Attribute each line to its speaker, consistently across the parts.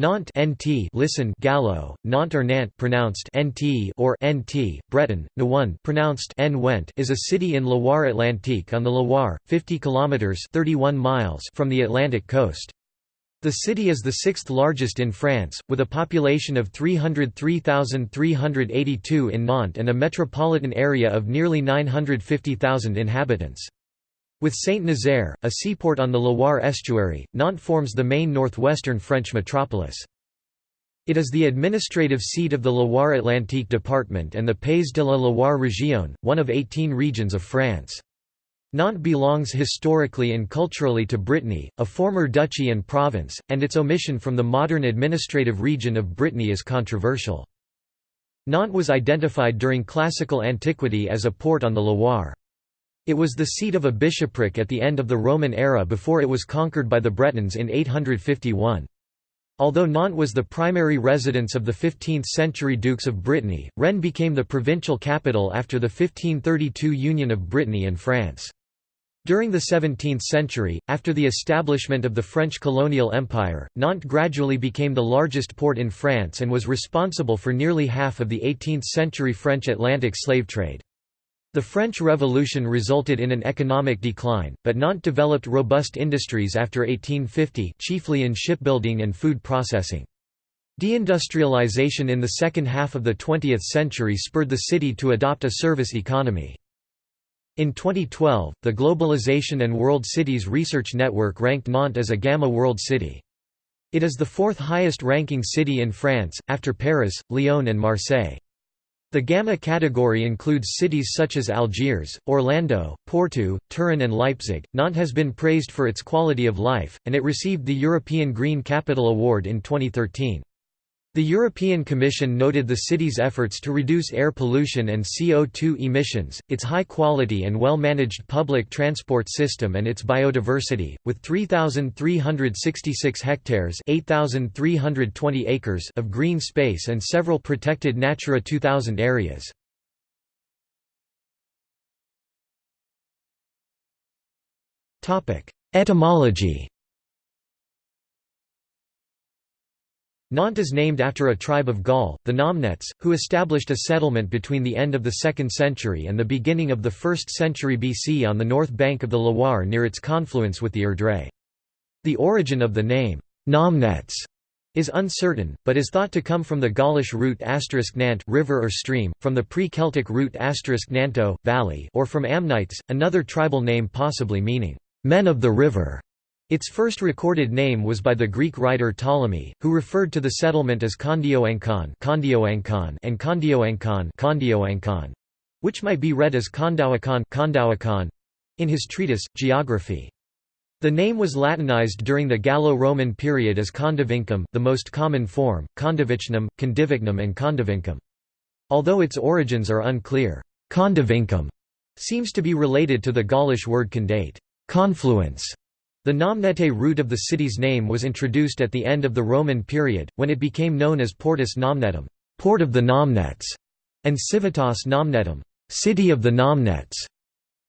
Speaker 1: Nantes NT listen Gallo, Nantes or Nantes pronounced NT or NT, Breton, Naoned pronounced N is a city in Loire-Atlantique on the Loire, 50 kilometers 31 miles from the Atlantic coast. The city is the sixth largest in France, with a population of 303,382 in Nantes and a metropolitan area of nearly 950,000 inhabitants. With Saint-Nazaire, a seaport on the Loire estuary, Nantes forms the main northwestern French metropolis. It is the administrative seat of the Loire-Atlantique department and the Pays de la Loire région, one of 18 regions of France. Nantes belongs historically and culturally to Brittany, a former duchy and province, and its omission from the modern administrative region of Brittany is controversial. Nantes was identified during classical antiquity as a port on the Loire. It was the seat of a bishopric at the end of the Roman era before it was conquered by the Bretons in 851. Although Nantes was the primary residence of the 15th-century dukes of Brittany, Rennes became the provincial capital after the 1532 union of Brittany and France. During the 17th century, after the establishment of the French colonial empire, Nantes gradually became the largest port in France and was responsible for nearly half of the 18th-century French Atlantic slave trade. The French Revolution resulted in an economic decline, but Nantes developed robust industries after 1850 chiefly in shipbuilding and food processing. Deindustrialization in the second half of the 20th century spurred the city to adopt a service economy. In 2012, the Globalization and World Cities Research Network ranked Nantes as a Gamma World City. It is the fourth highest ranking city in France, after Paris, Lyon and Marseille. The Gamma category includes cities such as Algiers, Orlando, Porto, Turin and Leipzig. Nantes has been praised for its quality of life, and it received the European Green Capital Award in 2013. The European Commission noted the city's efforts to reduce air pollution and CO2 emissions, its high quality and well-managed public transport system and its biodiversity, with 3,366 hectares 8,320 acres of green space and several protected Natura 2000 areas. Etymology Nantes is named after a tribe of Gaul, the Nomnetes, who established a settlement between the end of the 2nd century and the beginning of the 1st century BC on the north bank of the Loire near its confluence with the Erdre. The origin of the name, Nomnetes, is uncertain, but is thought to come from the Gaulish root Nant river or stream, from the pre-Celtic root Nanto, valley or from Amnites, another tribal name possibly meaning, men of the river. Its first recorded name was by the Greek writer Ptolemy, who referred to the settlement as Kondioankon and Kondioankon which might be read as Kondawakan in his treatise, Geography. The name was Latinized during the Gallo-Roman period as Condivincum the most common form, Condivicnum, Condivicnum and Condivincum. Although its origins are unclear, Condivincum seems to be related to the Gaulish word condate confluence", the Nomnete root of the city's name was introduced at the end of the Roman period, when it became known as Portus Nomnetum port of the Nomnetes", and Civitas Nomnetum city of the Nomnetes".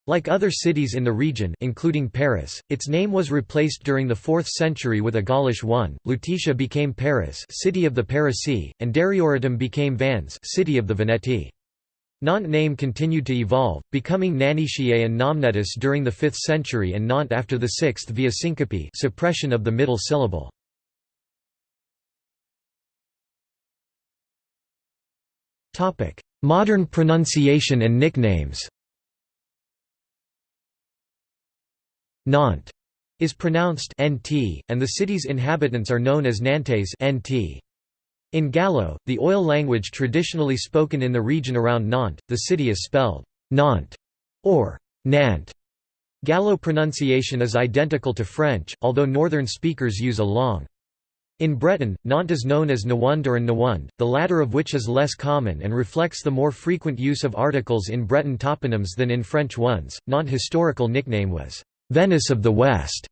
Speaker 1: Like other cities in the region including Paris, its name was replaced during the 4th century with a Gaulish one. Lutetia became Paris, city of the Parisii, and Darioritum became Vannes, city of the Veneti. Nantes name continued to evolve, becoming Nanishiae and Nomnetis during the 5th century and Nantes after the 6th via syncope suppression of the middle syllable. Modern pronunciation and nicknames Nantes is pronounced nt, and the city's inhabitants are known as Nantes nt. In Gallo, the oil language traditionally spoken in the region around Nantes, the city is spelled Nantes or Nant. Gallo pronunciation is identical to French, although northern speakers use a long. In Breton, Nantes is known as Naoned or Naoned, the latter of which is less common and reflects the more frequent use of articles in Breton toponyms than in French ones. Nantes' historical nickname was Venice of the West,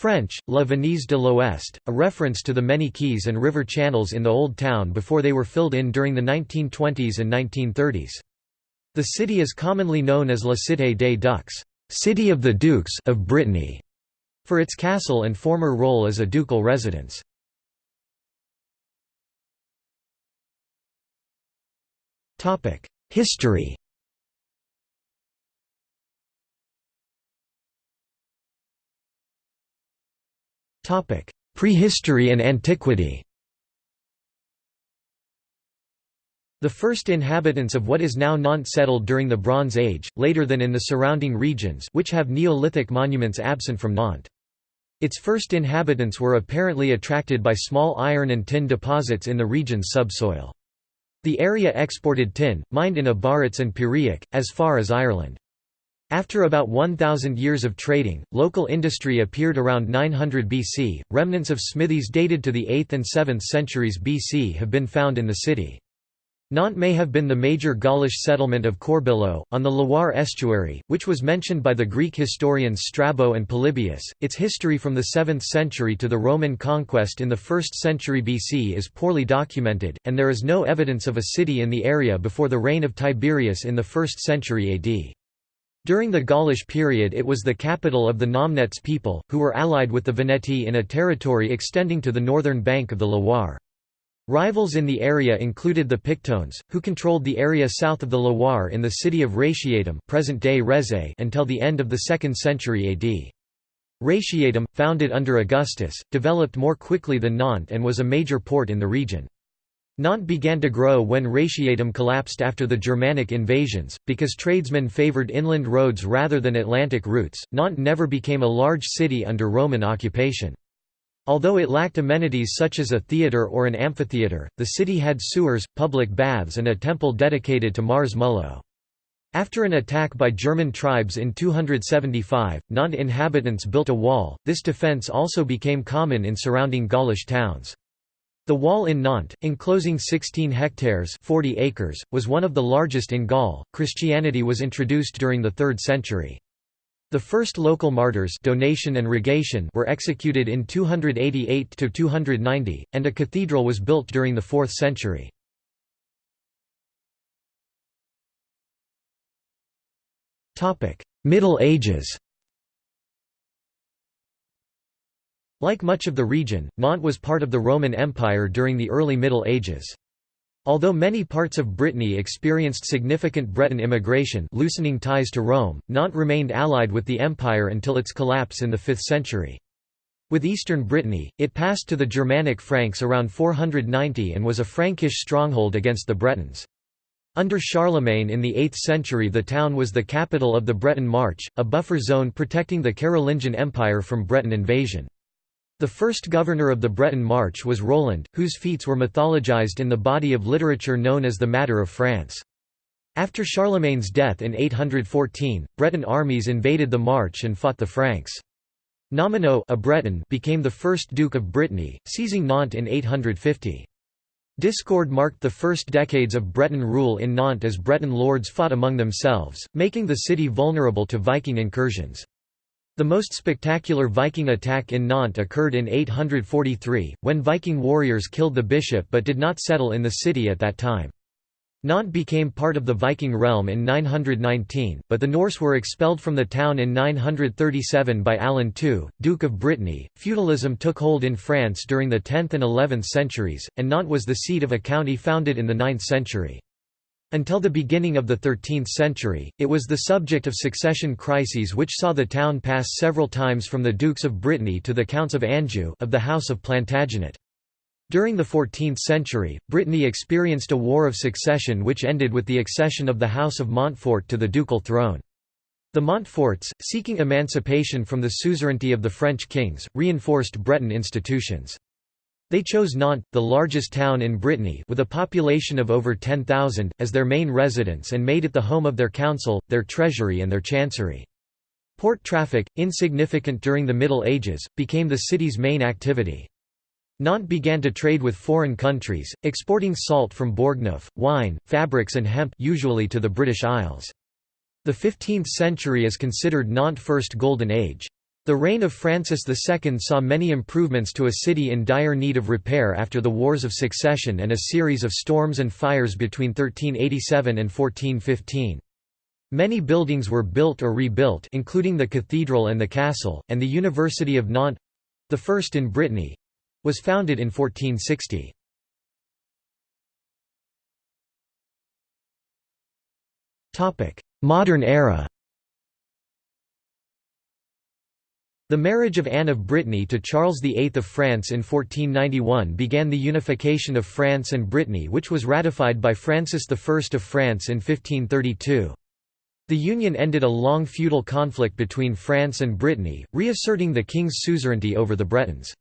Speaker 1: French, La Venise de l'Ouest, a reference to the many quays and river channels in the Old Town before they were filled in during the 1920s and 1930s. The city is commonly known as La Cité des Ducs City of, the Dukes of Brittany", for its castle and former role as a ducal residence. History Prehistory and antiquity The first inhabitants of what is now Nantes settled during the Bronze Age, later than in the surrounding regions which have Neolithic monuments absent from Nantes. Its first inhabitants were apparently attracted by small iron and tin deposits in the region's subsoil. The area exported tin, mined in Abbaretz and Piriac, as far as Ireland. After about 1,000 years of trading, local industry appeared around 900 BC. Remnants of smithies dated to the 8th and 7th centuries BC have been found in the city. Nantes may have been the major Gaulish settlement of Corbilo, on the Loire estuary, which was mentioned by the Greek historians Strabo and Polybius. Its history from the 7th century to the Roman conquest in the 1st century BC is poorly documented, and there is no evidence of a city in the area before the reign of Tiberius in the 1st century AD. During the Gaulish period it was the capital of the Nomnets people, who were allied with the Veneti in a territory extending to the northern bank of the Loire. Rivals in the area included the Pictones, who controlled the area south of the Loire in the city of Ratiatum present-day Rezé until the end of the 2nd century AD. Ratiatum, founded under Augustus, developed more quickly than Nantes and was a major port in the region. Nantes began to grow when Ratiatum collapsed after the Germanic invasions, because tradesmen favored inland roads rather than Atlantic routes. Nantes never became a large city under Roman occupation. Although it lacked amenities such as a theatre or an amphitheatre, the city had sewers, public baths and a temple dedicated to Mars Mullo. After an attack by German tribes in 275, Nantes inhabitants built a wall, this defence also became common in surrounding Gaulish towns. The wall in Nantes, enclosing 16 hectares 40 acres, was one of the largest in Gaul. Christianity was introduced during the 3rd century. The first local martyrs Donatian and Rogatian were executed in 288–290, and a cathedral was built during the 4th century. Middle Ages Like much of the region, Nantes was part of the Roman Empire during the early Middle Ages. Although many parts of Brittany experienced significant Breton immigration loosening ties to Rome, Nantes remained allied with the empire until its collapse in the 5th century. With eastern Brittany, it passed to the Germanic Franks around 490 and was a Frankish stronghold against the Bretons. Under Charlemagne in the 8th century the town was the capital of the Breton March, a buffer zone protecting the Carolingian Empire from Breton invasion. The first governor of the Breton March was Roland, whose feats were mythologized in the body of literature known as the Matter of France. After Charlemagne's death in 814, Breton armies invaded the March and fought the Franks. Nominoe a Breton became the first Duke of Brittany, seizing Nantes in 850. Discord marked the first decades of Breton rule in Nantes as Breton lords fought among themselves, making the city vulnerable to Viking incursions. The most spectacular Viking attack in Nantes occurred in 843, when Viking warriors killed the bishop but did not settle in the city at that time. Nantes became part of the Viking realm in 919, but the Norse were expelled from the town in 937 by Alan II, Duke of Brittany. Feudalism took hold in France during the 10th and 11th centuries, and Nantes was the seat of a county founded in the 9th century. Until the beginning of the 13th century, it was the subject of succession crises which saw the town pass several times from the Dukes of Brittany to the Counts of Anjou of the House of Plantagenet. During the 14th century, Brittany experienced a war of succession which ended with the accession of the House of Montfort to the ducal throne. The Montforts, seeking emancipation from the suzerainty of the French kings, reinforced Breton institutions. They chose Nantes, the largest town in Brittany with a population of over 10,000, as their main residence and made it the home of their council, their treasury and their chancery. Port traffic, insignificant during the Middle Ages, became the city's main activity. Nantes began to trade with foreign countries, exporting salt from Bourgneuf, wine, fabrics and hemp usually to the British Isles. The 15th century is considered Nantes' first golden age. The reign of Francis II saw many improvements to a city in dire need of repair after the Wars of Succession and a series of storms and fires between 1387 and 1415. Many buildings were built or rebuilt including the cathedral and the castle, and the University of Nantes—the first in Brittany—was founded in 1460. Modern era The marriage of Anne of Brittany to Charles VIII of France in 1491 began the unification of France and Brittany which was ratified by Francis I of France in 1532. The union ended a long feudal conflict between France and Brittany, reasserting the king's suzerainty over the Bretons.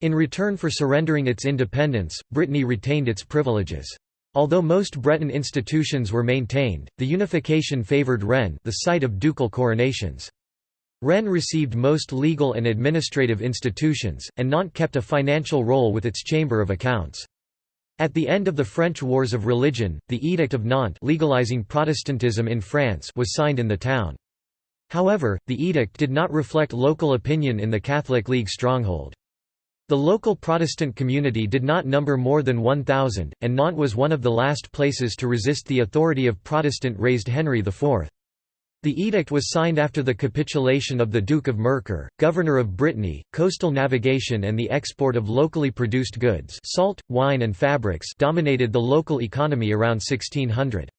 Speaker 1: In return for surrendering its independence, Brittany retained its privileges. Although most Breton institutions were maintained, the unification favoured Rennes the site of ducal coronations. Rennes received most legal and administrative institutions, and Nantes kept a financial role with its Chamber of Accounts. At the end of the French Wars of Religion, the Edict of Nantes legalizing Protestantism in France was signed in the town. However, the edict did not reflect local opinion in the Catholic League stronghold. The local Protestant community did not number more than 1,000, and Nantes was one of the last places to resist the authority of Protestant-raised Henry IV. The edict was signed after the capitulation of the Duke of Mercœur, governor of Brittany. Coastal navigation and the export of locally produced goods, salt, wine and fabrics dominated the local economy around 1600.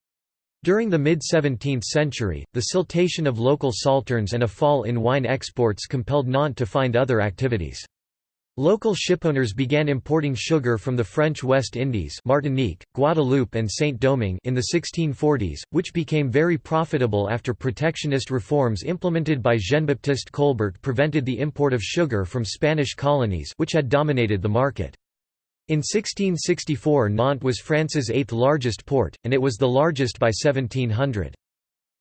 Speaker 1: During the mid-17th century, the siltation of local salterns and a fall in wine exports compelled Nantes to find other activities. Local shipowners began importing sugar from the French West Indies Martinique, Guadeloupe and Saint-Domingue in the 1640s, which became very profitable after protectionist reforms implemented by Jean-Baptiste Colbert prevented the import of sugar from Spanish colonies which had dominated the market. In 1664 Nantes was France's eighth largest port, and it was the largest by 1700.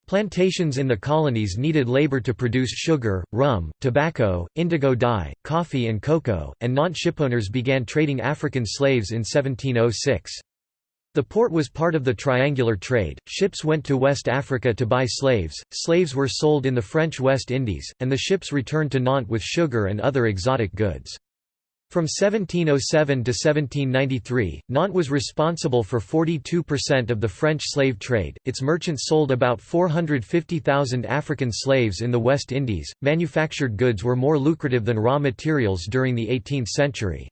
Speaker 1: Plantations in the colonies needed labor to produce sugar, rum, tobacco, indigo dye, coffee and cocoa, and Nantes shipowners began trading African slaves in 1706. The port was part of the triangular trade, ships went to West Africa to buy slaves, slaves were sold in the French West Indies, and the ships returned to Nantes with sugar and other exotic goods. From 1707 to 1793, Nantes was responsible for 42% of the French slave trade. Its merchants sold about 450,000 African slaves in the West Indies. Manufactured goods were more lucrative than raw materials during the 18th century.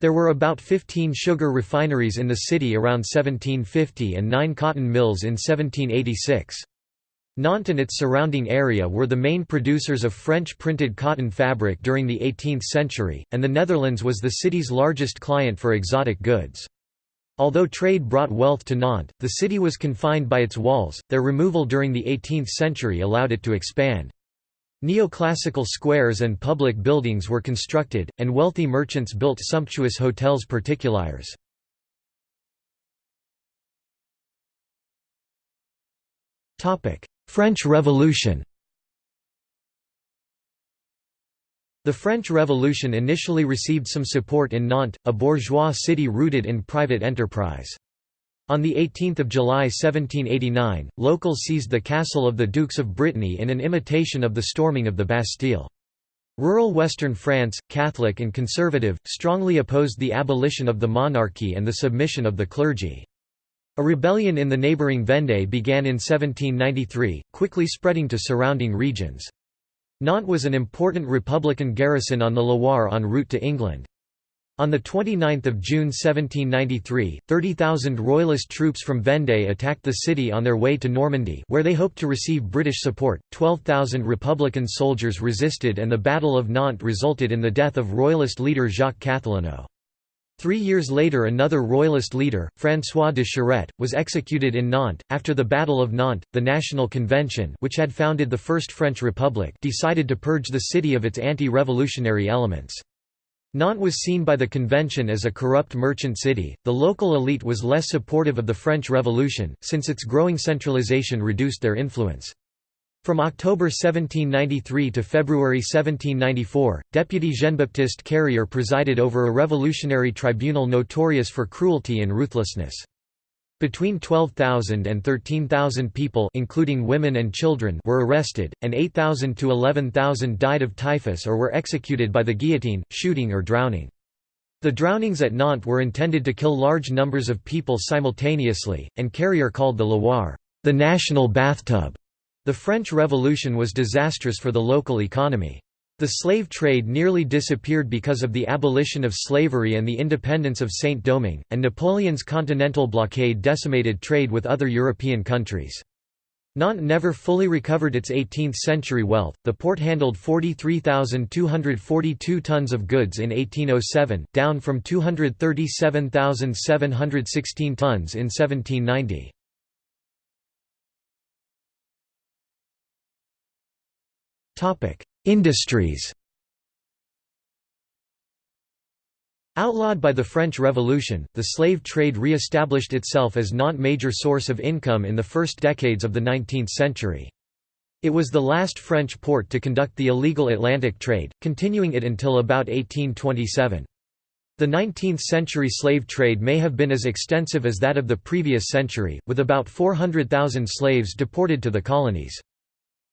Speaker 1: There were about 15 sugar refineries in the city around 1750 and 9 cotton mills in 1786. Nantes and its surrounding area were the main producers of French printed cotton fabric during the 18th century, and the Netherlands was the city's largest client for exotic goods. Although trade brought wealth to Nantes, the city was confined by its walls, their removal during the 18th century allowed it to expand. Neoclassical squares and public buildings were constructed, and wealthy merchants built sumptuous hotels particuliers. French Revolution The French Revolution initially received some support in Nantes, a bourgeois city rooted in private enterprise. On 18 July 1789, locals seized the castle of the Dukes of Brittany in an imitation of the storming of the Bastille. Rural western France, Catholic and conservative, strongly opposed the abolition of the monarchy and the submission of the clergy. A rebellion in the neighbouring Vendée began in 1793, quickly spreading to surrounding regions. Nantes was an important Republican garrison on the Loire en route to England. On 29 June 1793, 30,000 Royalist troops from Vendée attacked the city on their way to Normandy where they hoped to receive British support, 12,000 Republican soldiers resisted and the Battle of Nantes resulted in the death of Royalist leader Jacques Cathelineau. Three years later another royalist leader, François de Charette, was executed in Nantes. After the Battle of Nantes, the National Convention which had founded the First French Republic decided to purge the city of its anti-revolutionary elements. Nantes was seen by the convention as a corrupt merchant city. The local elite was less supportive of the French Revolution, since its growing centralization reduced their influence. From October 1793 to February 1794, Deputy Jean-Baptiste Carrier presided over a revolutionary tribunal notorious for cruelty and ruthlessness. Between 12,000 and 13,000 people including women and children were arrested, and 8,000 to 11,000 died of typhus or were executed by the guillotine, shooting or drowning. The drownings at Nantes were intended to kill large numbers of people simultaneously, and Carrier called the Loire, the national bathtub. The French Revolution was disastrous for the local economy. The slave trade nearly disappeared because of the abolition of slavery and the independence of Saint-Domingue, and Napoleon's continental blockade decimated trade with other European countries. Nantes never fully recovered its 18th-century wealth. The port handled 43,242 tons of goods in 1807, down from 237,716 tons in 1790. Industries. Outlawed by the French Revolution, the slave trade re-established itself as not major source of income in the first decades of the 19th century. It was the last French port to conduct the illegal Atlantic trade, continuing it until about 1827. The 19th-century slave trade may have been as extensive as that of the previous century, with about 400,000 slaves deported to the colonies.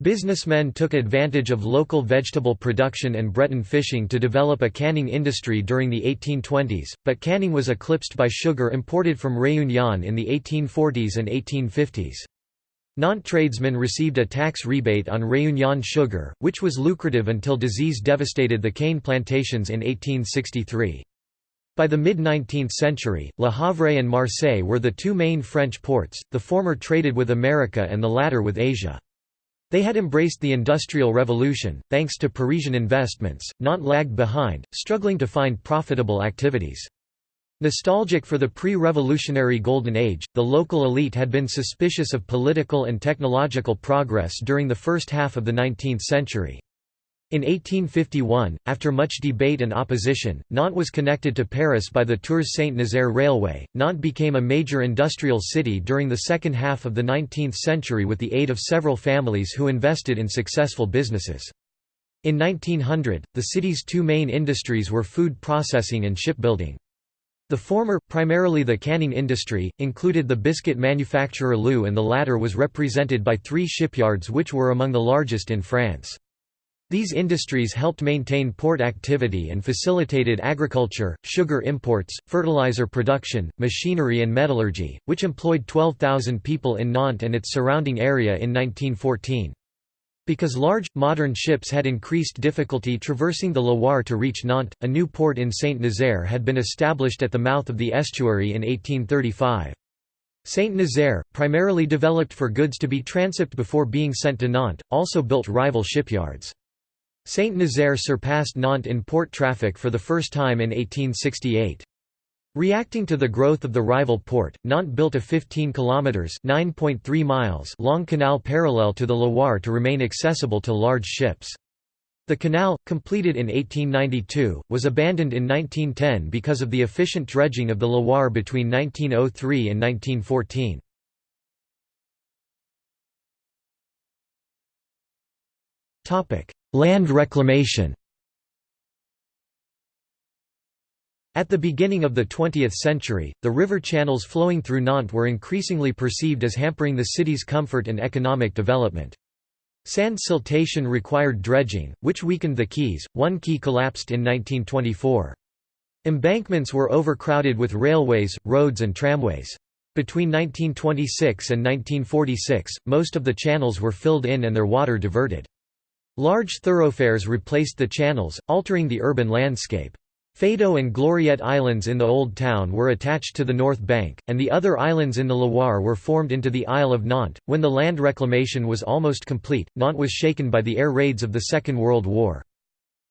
Speaker 1: Businessmen took advantage of local vegetable production and Breton fishing to develop a canning industry during the 1820s, but canning was eclipsed by sugar imported from Réunion in the 1840s and 1850s. Nantes tradesmen received a tax rebate on Réunion sugar, which was lucrative until disease devastated the cane plantations in 1863. By the mid-19th century, Le Havre and Marseille were the two main French ports, the former traded with America and the latter with Asia. They had embraced the Industrial Revolution, thanks to Parisian investments, Nantes lagged behind, struggling to find profitable activities. Nostalgic for the pre-revolutionary Golden Age, the local elite had been suspicious of political and technological progress during the first half of the 19th century. In 1851, after much debate and opposition, Nantes was connected to Paris by the Tours Saint-Nazaire Railway. Nantes became a major industrial city during the second half of the 19th century with the aid of several families who invested in successful businesses. In 1900, the city's two main industries were food processing and shipbuilding. The former, primarily the canning industry, included the biscuit manufacturer LU and the latter was represented by three shipyards which were among the largest in France. These industries helped maintain port activity and facilitated agriculture, sugar imports, fertilizer production, machinery and metallurgy, which employed 12,000 people in Nantes and its surrounding area in 1914. Because large, modern ships had increased difficulty traversing the Loire to reach Nantes, a new port in Saint-Nazaire had been established at the mouth of the estuary in 1835. Saint-Nazaire, primarily developed for goods to be transshipped before being sent to Nantes, also built rival shipyards. Saint-Nazaire surpassed Nantes in port traffic for the first time in 1868. Reacting to the growth of the rival port, Nantes built a 15 kilometers (9.3 miles) long canal parallel to the Loire to remain accessible to large ships. The canal, completed in 1892, was abandoned in 1910 because of the efficient dredging of the Loire between 1903 and 1914. Topic: Land reclamation At the beginning of the 20th century, the river channels flowing through Nantes were increasingly perceived as hampering the city's comfort and economic development. Sand siltation required dredging, which weakened the quays. One quay collapsed in 1924. Embankments were overcrowded with railways, roads and tramways. Between 1926 and 1946, most of the channels were filled in and their water diverted. Large thoroughfares replaced the channels, altering the urban landscape. Feydeau and Gloriette Islands in the Old Town were attached to the north bank, and the other islands in the Loire were formed into the Isle of Nantes. When the land reclamation was almost complete, Nantes was shaken by the air raids of the Second World War.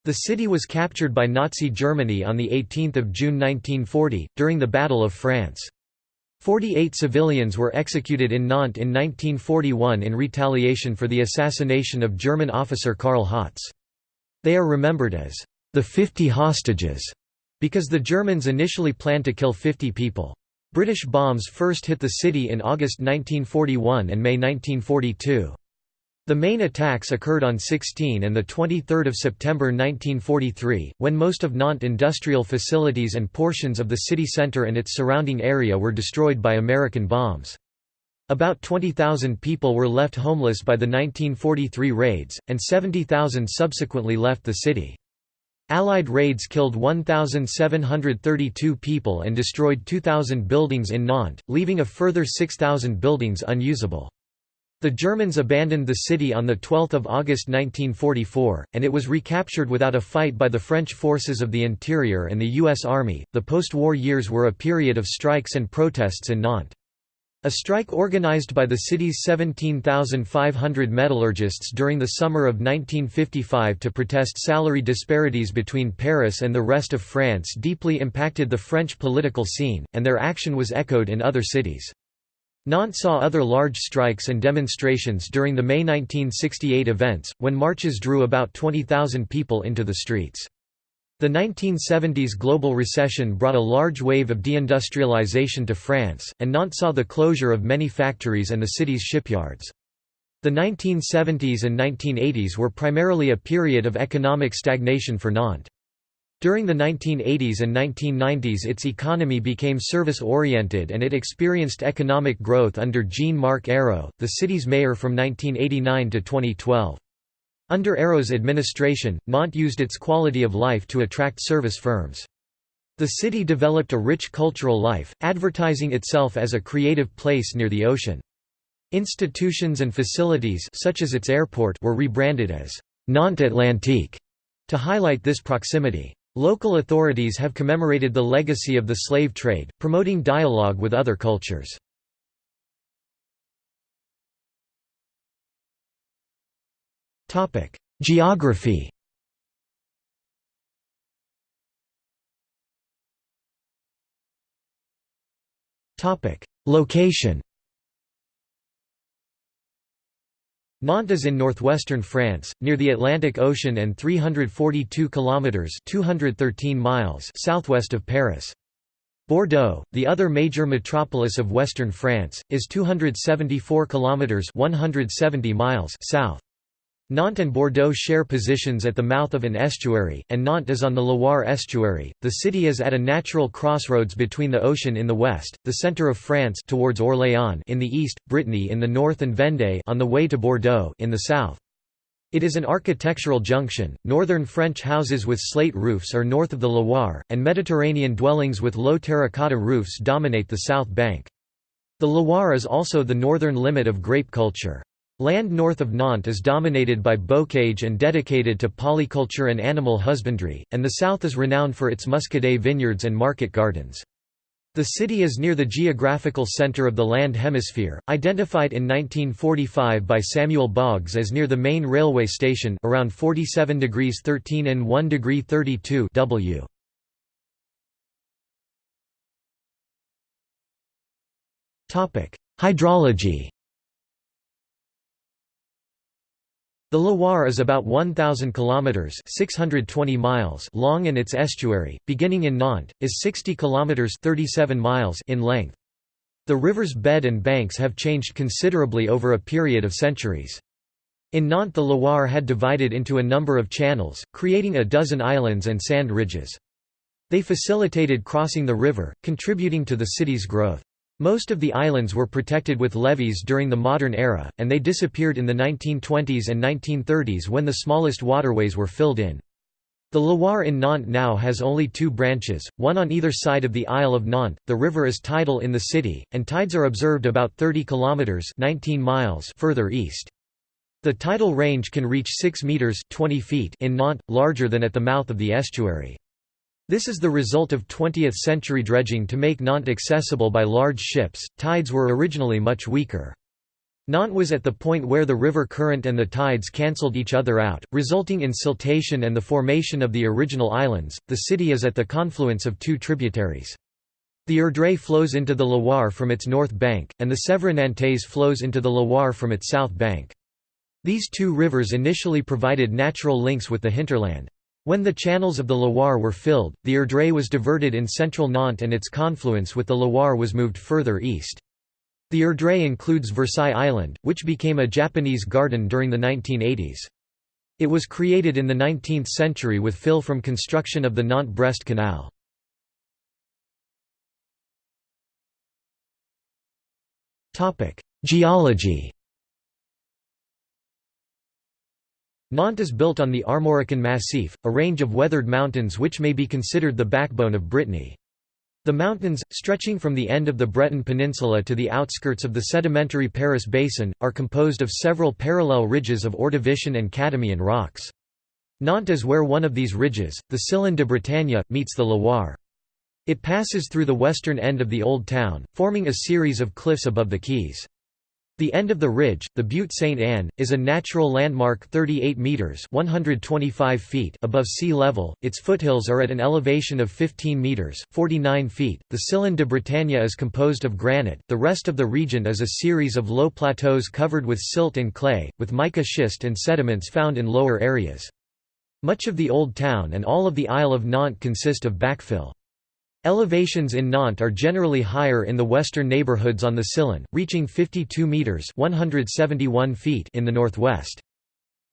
Speaker 1: The city was captured by Nazi Germany on 18 June 1940, during the Battle of France. Forty-eight civilians were executed in Nantes in 1941 in retaliation for the assassination of German officer Karl Hotz. They are remembered as the 50 hostages because the Germans initially planned to kill 50 people. British bombs first hit the city in August 1941 and May 1942. The main attacks occurred on 16 and 23 September 1943, when most of Nantes industrial facilities and portions of the city centre and its surrounding area were destroyed by American bombs. About 20,000 people were left homeless by the 1943 raids, and 70,000 subsequently left the city. Allied raids killed 1,732 people and destroyed 2,000 buildings in Nantes, leaving a further 6,000 buildings unusable. The Germans abandoned the city on 12 August 1944, and it was recaptured without a fight by the French forces of the interior and the U.S. Army. The post war years were a period of strikes and protests in Nantes. A strike organized by the city's 17,500 metallurgists during the summer of 1955 to protest salary disparities between Paris and the rest of France deeply impacted the French political scene, and their action was echoed in other cities. Nantes saw other large strikes and demonstrations during the May 1968 events, when marches drew about 20,000 people into the streets. The 1970s global recession brought a large wave of deindustrialization to France, and Nantes saw the closure of many factories and the city's shipyards. The 1970s and 1980s were primarily a period of economic stagnation for Nantes. During the 1980s and 1990s its economy became service-oriented and it experienced economic growth under Jean-Marc Ayrault, the city's mayor from 1989 to 2012. Under Ayrault's administration, Nantes used its quality of life to attract service firms. The city developed a rich cultural life, advertising itself as a creative place near the ocean. Institutions and facilities such as its airport were rebranded as Nantes Atlantique to highlight this proximity. Local authorities have commemorated the legacy of the slave trade, promoting dialogue with other cultures. Geography. Location. Nantes is in northwestern France, near the Atlantic Ocean and 342 kilometers (213 miles) southwest of Paris. Bordeaux, the other major metropolis of western France, is 274 kilometers (170 miles) south. Nantes and Bordeaux share positions at the mouth of an estuary, and Nantes is on the Loire estuary. The city is at a natural crossroads between the ocean in the west, the centre of France towards Orléans in the east, Brittany in the north and Vendée on the way to Bordeaux in the south. It is an architectural junction. Northern French houses with slate roofs are north of the Loire, and Mediterranean dwellings with low terracotta roofs dominate the south bank. The Loire is also the northern limit of grape culture. Land north of Nantes is dominated by bocage and dedicated to polyculture and animal husbandry, and the south is renowned for its muscadet vineyards and market gardens. The city is near the geographical center of the land hemisphere, identified in 1945 by Samuel Boggs as near the main railway station around 47 degrees 13 and 1 degree 32 W. Hydrology The Loire is about 1,000 kilometers (620 miles) long, and its estuary, beginning in Nantes, is 60 kilometers (37 miles) in length. The river's bed and banks have changed considerably over a period of centuries. In Nantes the Loire had divided into a number of channels, creating a dozen islands and sand ridges. They facilitated crossing the river, contributing to the city's growth. Most of the islands were protected with levees during the modern era, and they disappeared in the 1920s and 1930s when the smallest waterways were filled in. The Loire in Nantes now has only two branches, one on either side of the Isle of Nantes. The river is tidal in the city, and tides are observed about 30 kilometers (19 miles) further east. The tidal range can reach 6 meters (20 feet) in Nantes, larger than at the mouth of the estuary. This is the result of 20th-century dredging to make Nantes accessible by large ships. Tides were originally much weaker. Nantes was at the point where the river current and the tides cancelled each other out, resulting in siltation and the formation of the original islands. The city is at the confluence of two tributaries. The Erdre flows into the Loire from its north bank, and the Sèvre Nantaise flows into the Loire from its south bank. These two rivers initially provided natural links with the hinterland. When the channels of the Loire were filled, the Erdre was diverted in central Nantes and its confluence with the Loire was moved further east. The Erdre includes Versailles Island, which became a Japanese garden during the 1980s. It was created in the 19th century with fill from construction of the Nantes-Brest Canal. Geology Nantes is built on the Armorican Massif, a range of weathered mountains which may be considered the backbone of Brittany. The mountains, stretching from the end of the Breton Peninsula to the outskirts of the sedimentary Paris Basin, are composed of several parallel ridges of Ordovician and Cadomian rocks. Nantes is where one of these ridges, the Sillon de Bretagne, meets the Loire. It passes through the western end of the Old Town, forming a series of cliffs above the quays. The end of the ridge, the Butte St. Anne, is a natural landmark 38 metres 125 feet above sea level, its foothills are at an elevation of 15 metres 49 feet. The Sillon de Bretagne is composed of granite, the rest of the region is a series of low plateaus covered with silt and clay, with mica schist and sediments found in lower areas. Much of the Old Town and all of the Isle of Nantes consist of backfill. Elevations in Nantes are generally higher in the western neighborhoods on the Sillon, reaching 52 meters (171 feet) in the northwest.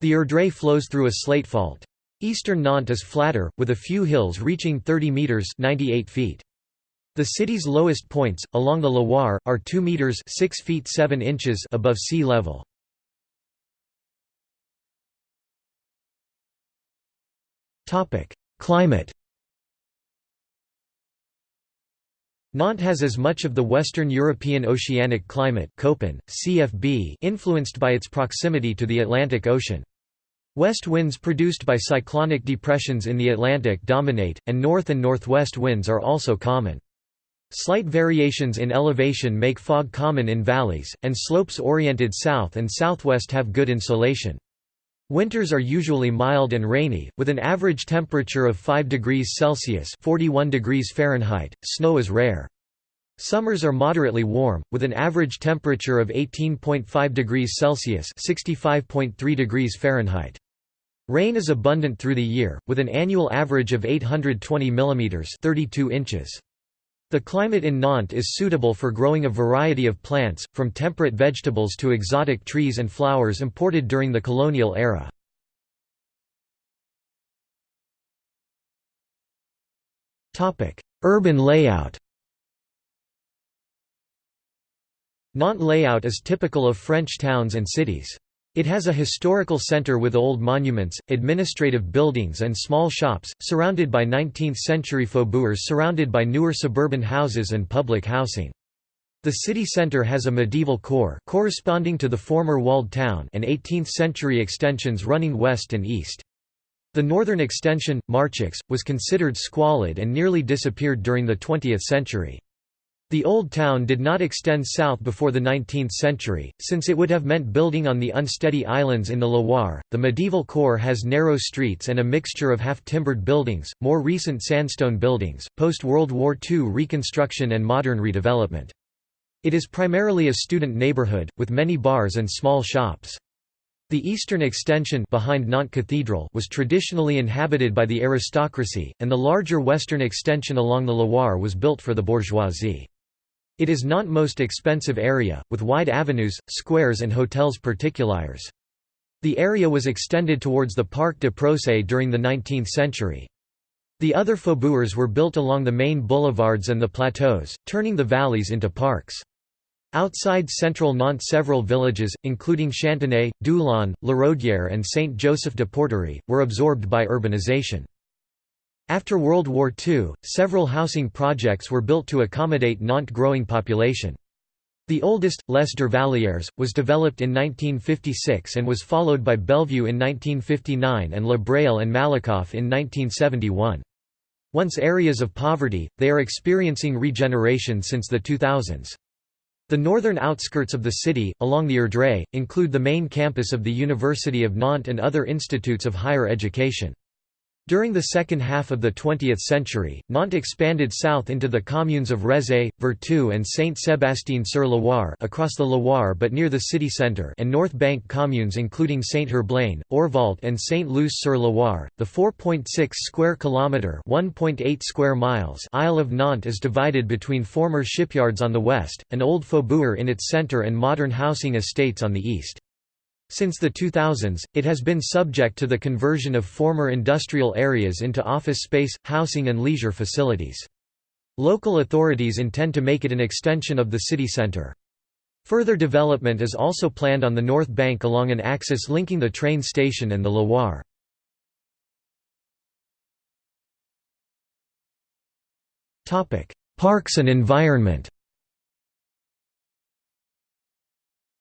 Speaker 1: The Erdre flows through a slate fault. Eastern Nantes is flatter, with a few hills reaching 30 meters (98 feet). The city's lowest points, along the Loire, are 2 meters (6 feet 7 inches) above sea level. Topic: Climate. Nantes has as much of the Western European oceanic climate Köppen, CFB influenced by its proximity to the Atlantic Ocean. West winds produced by cyclonic depressions in the Atlantic dominate, and north and northwest winds are also common. Slight variations in elevation make fog common in valleys, and slopes oriented south and southwest have good insulation. Winters are usually mild and rainy, with an average temperature of 5 degrees Celsius 41 degrees Fahrenheit. Snow is rare. Summers are moderately warm, with an average temperature of 18.5 degrees Celsius 65.3 degrees Fahrenheit. Rain is abundant through the year, with an annual average of 820 mm 32 inches. The climate in Nantes is suitable for growing a variety of plants, from temperate vegetables to exotic trees and flowers imported during the colonial era. Urban layout Nantes layout is typical of French towns and cities. It has a historical center with old monuments, administrative buildings and small shops, surrounded by 19th-century faubourgs surrounded by newer suburban houses and public housing. The city center has a medieval core corresponding to the former walled town and 18th-century extensions running west and east. The northern extension, Marchix, was considered squalid and nearly disappeared during the 20th century. The Old Town did not extend south before the 19th century, since it would have meant building on the unsteady islands in the Loire. The medieval core has narrow streets and a mixture of half timbered buildings, more recent sandstone buildings, post World War II reconstruction, and modern redevelopment. It is primarily a student neighborhood, with many bars and small shops. The eastern extension behind Nantes Cathedral was traditionally inhabited by the aristocracy, and the larger western extension along the Loire was built for the bourgeoisie. It is not most expensive area, with wide avenues, squares and hotels particuliers. The area was extended towards the Parc de Procé during the 19th century. The other faubourgs were built along the main boulevards and the plateaus, turning the valleys into parks. Outside central Nantes several villages, including Chantenay, Doulon, Laraudière and Saint-Joseph-de-Porterie, were absorbed by urbanization. After World War II, several housing projects were built to accommodate Nantes' growing population. The oldest, Les Dervallières, was developed in 1956 and was followed by Bellevue in 1959 and La Braille and Malakoff in 1971. Once areas of poverty, they are experiencing regeneration since the 2000s. The northern outskirts of the city, along the Erdre, include the main campus of the University of Nantes and other institutes of higher education. During the second half of the 20th century, Nantes expanded south into the communes of Rezé, Vertou and Saint-Sébastien-sur-Loire across the Loire but near the city centre and North Bank communes including Saint-Herblain, Orvault and Sainte-Luce-sur-Loire. The 4.6 square kilometre (1.8 square miles) Isle of Nantes is divided between former shipyards on the west, an old faubourg in its centre and modern housing estates on the east. Since the 2000s, it has been subject to the conversion of former industrial areas into office space, housing and leisure facilities. Local authorities intend to make it an extension of the city centre. Further development is also planned on the north bank along an axis linking the train station and the Loire. Parks and environment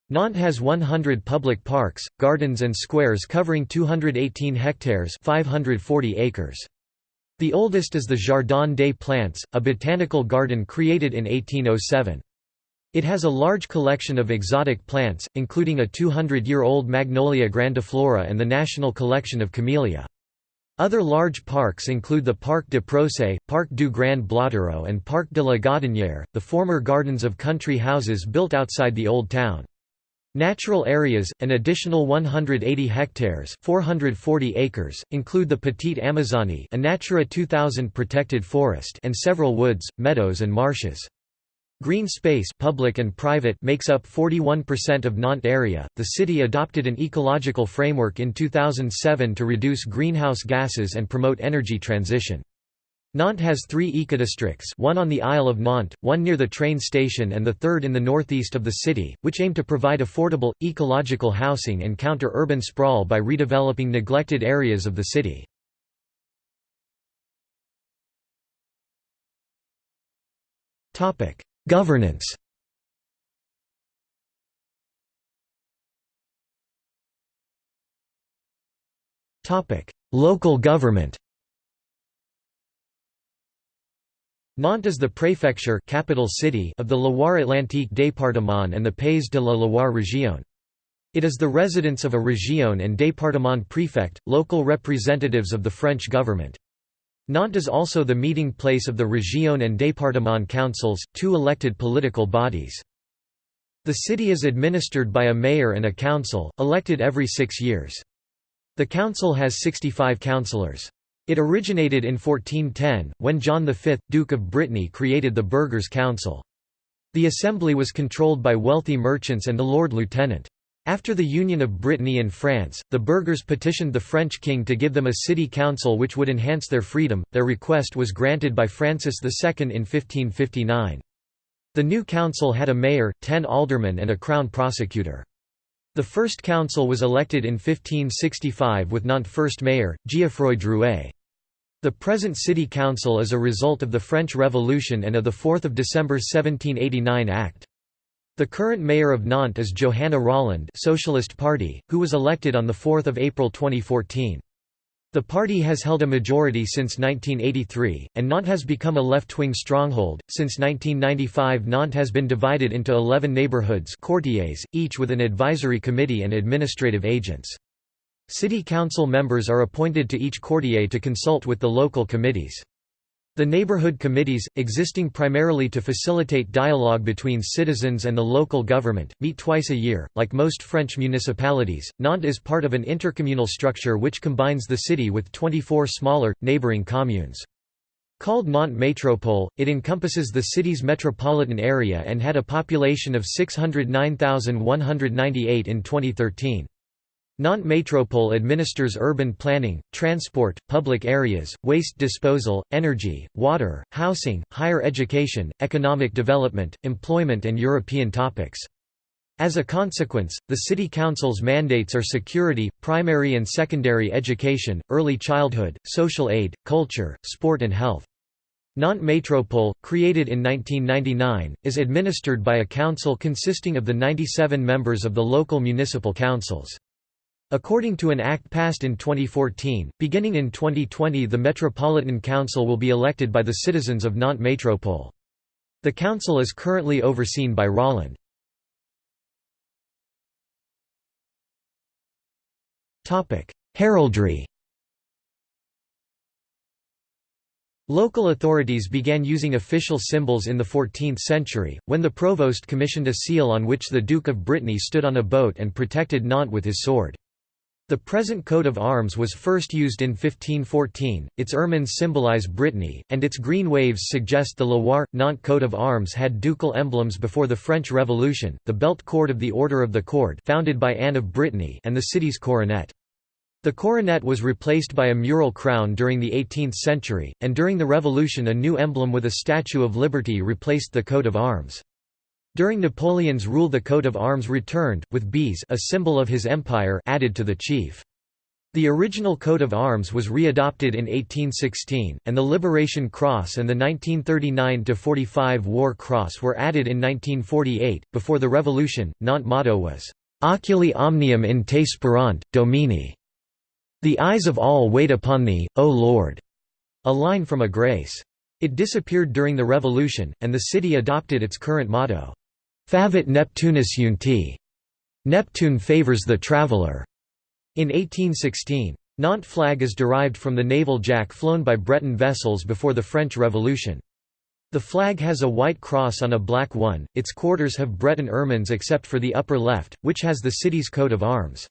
Speaker 1: Nantes has 100 public parks, gardens and squares covering 218 hectares 540 acres. The oldest is the Jardin des Plantes, a botanical garden created in 1807. It has a large collection of exotic plants, including a 200-year-old Magnolia grandiflora and the national collection of camellia. Other large parks include the Parc de Procé, Parc du Grand Blottereau and Parc de la Gaudinière, the former gardens of country houses built outside the Old Town. Natural areas, an additional 180 hectares 440 acres, include the Petite Amazonie a Natura 2000 protected forest and several woods, meadows and marshes. Green space public and private makes up 41% of Nantes area. The city adopted an ecological framework in 2007 to reduce greenhouse gases and promote energy transition. Nantes has three ecodistricts one on the Isle of Nantes, one near the train station and the third in the northeast of the city, which aim to provide affordable, ecological housing and counter urban sprawl by redeveloping neglected areas of the city. Governance Local government Nantes is the préfecture capital city of the Loire-Atlantique département and the Pays de la Loire région. It is the residence of a région and département préfect, local representatives of the French government. Nantes is also the meeting place of the région and département councils, two elected political bodies. The city is administered by a mayor and a council, elected every six years. The council has 65 councillors. It originated in 1410, when John V, Duke of Brittany created the Burghers' Council. The assembly was controlled by wealthy merchants and the Lord Lieutenant. After the union of Brittany and France, the burghers petitioned the French king to give them a city council which would enhance their freedom. Their request was granted by Francis II in 1559. The new council had a mayor, ten aldermen and a crown prosecutor. The first council was elected in 1565 with Nantes first mayor, Geoffroy Drouet. The present city council is a result of the French Revolution and of the 4 December 1789 Act. The current mayor of Nantes is Johanna Rolland Socialist Party, who was elected on 4 April 2014. The party has held a majority since 1983, and Nantes has become a left-wing stronghold. Since 1995 Nantes has been divided into 11 neighborhoods quartiers, each with an advisory committee and administrative agents. City council members are appointed to each quartier to consult with the local committees. The neighborhood committees, existing primarily to facilitate dialogue between citizens and the local government, meet twice a year. Like most French municipalities, Nantes is part of an intercommunal structure which combines the city with 24 smaller, neighboring communes. Called Nantes Métropole, it encompasses the city's metropolitan area and had a population of 609,198 in 2013. Nantes Métropole administers urban planning, transport, public areas, waste disposal, energy, water, housing, higher education, economic development, employment and European topics. As a consequence, the City Council's mandates are security, primary and secondary education, early childhood, social aid, culture, sport and health. Nantes Métropole, created in 1999, is administered by a council consisting of the 97 members of the local municipal councils. According to an act passed in 2014, beginning in 2020 the Metropolitan Council will be elected by the citizens of Nantes Métropole. The council is currently overseen by Rolland. Heraldry Local authorities began using official symbols in the 14th century, when the provost commissioned a seal on which the Duke of Brittany stood on a boat and protected Nantes with his sword. The present coat of arms was first used in 1514, its ermines symbolize Brittany, and its green waves suggest the Loire-Nantes coat of arms had ducal emblems before the French Revolution, the belt cord of the Order of the Cord founded by Anne of Brittany and the city's coronet. The coronet was replaced by a mural crown during the 18th century, and during the Revolution a new emblem with a Statue of Liberty replaced the coat of arms. During Napoleon's rule the coat of arms returned, with bees a symbol of his empire added to the chief. The original coat of arms was readopted in 1816, and the Liberation Cross and the 1939–45 War Cross were added in 1948. Before the Revolution, Nantes motto was, "'Oculi omnium in te sperant, Domini' The eyes of all wait upon thee, O Lord. a line from a grace. It disappeared during the Revolution, and the city adopted its current motto, Favet Neptunus eunti. Neptune favors the traveller. In 1816. Nantes flag is derived from the naval jack flown by Breton vessels before the French Revolution. The flag has a white cross on a black one, its quarters have Breton ermines except for the upper left, which has the city's coat of arms.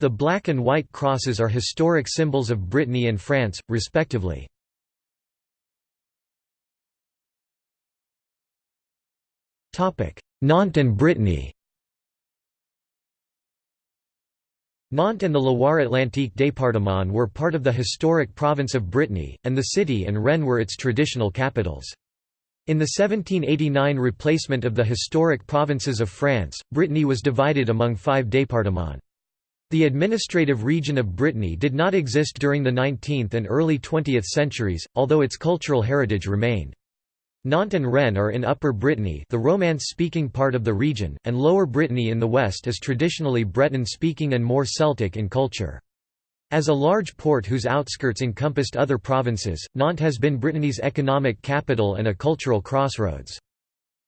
Speaker 1: The black and white crosses are historic symbols of Brittany and France, respectively. Nantes and Brittany Nantes and the Loire-Atlantique département were part of the historic province of Brittany, and the city and Rennes were its traditional capitals. In the 1789 replacement of the historic provinces of France, Brittany was divided among five départements. The administrative region of Brittany did not exist during the 19th and early 20th centuries, although its cultural heritage remained. Nantes and Rennes are in Upper Brittany the Romance-speaking part of the region, and Lower Brittany in the west is traditionally Breton-speaking and more Celtic in culture. As a large port whose outskirts encompassed other provinces, Nantes has been Brittany's economic capital and a cultural crossroads.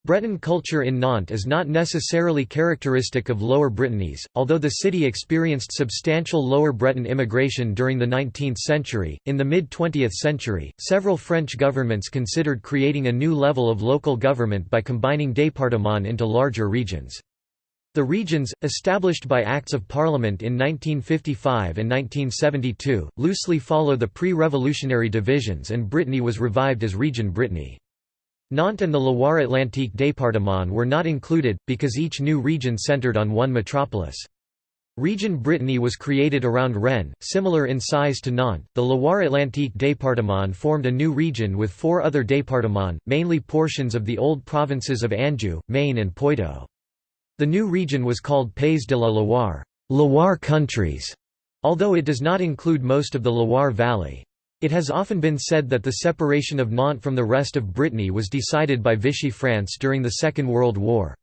Speaker 1: Breton culture in Nantes is not necessarily characteristic of Lower Brittany's, although the city experienced substantial Lower Breton immigration during the 19th century. In the mid 20th century, several French governments considered creating a new level of local government by combining départements into larger regions. The regions, established by Acts of Parliament in 1955 and 1972, loosely follow the pre-revolutionary divisions and Brittany was revived as Region Brittany. Nantes and the Loire-Atlantique département were not included, because each new region centered on one metropolis. Region Brittany was created around Rennes, similar in size to Nantes. The Loire-Atlantique département formed a new region with four other départements, mainly portions of the old provinces of Anjou, Maine and Poitou. The new region was called Pays de la Loire, Loire countries, although it does not include most of the Loire Valley. It has often been said that the separation of Nantes from the rest of Brittany was decided by Vichy France during the Second World War.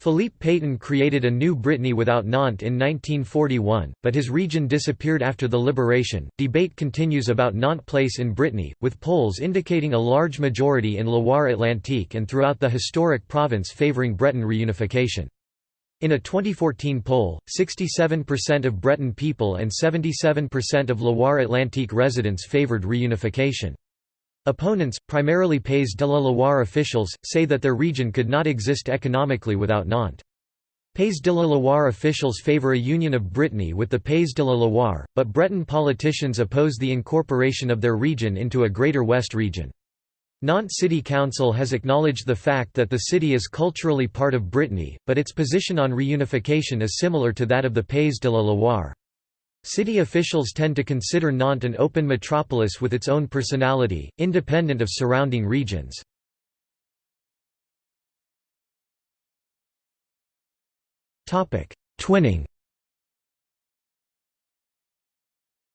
Speaker 1: Philippe Pétain created a new Brittany without Nantes in 1941, but his region disappeared after the liberation. Debate continues about Nantes place in Brittany, with polls indicating a large majority in Loire Atlantique and throughout the historic province favouring Breton reunification. In a 2014 poll, 67% of Breton people and 77% of Loire-Atlantique residents favoured reunification. Opponents, primarily Pays de la Loire officials, say that their region could not exist economically without Nantes. Pays de la Loire officials favour a union of Brittany with the Pays de la Loire, but Breton politicians oppose the incorporation of their region into a Greater West region. Nantes City Council has acknowledged the fact that the city is culturally part of Brittany, but its position on reunification is similar to that of the Pays de la Loire. City officials tend to consider Nantes an open metropolis with its own personality, independent of surrounding regions. Twinning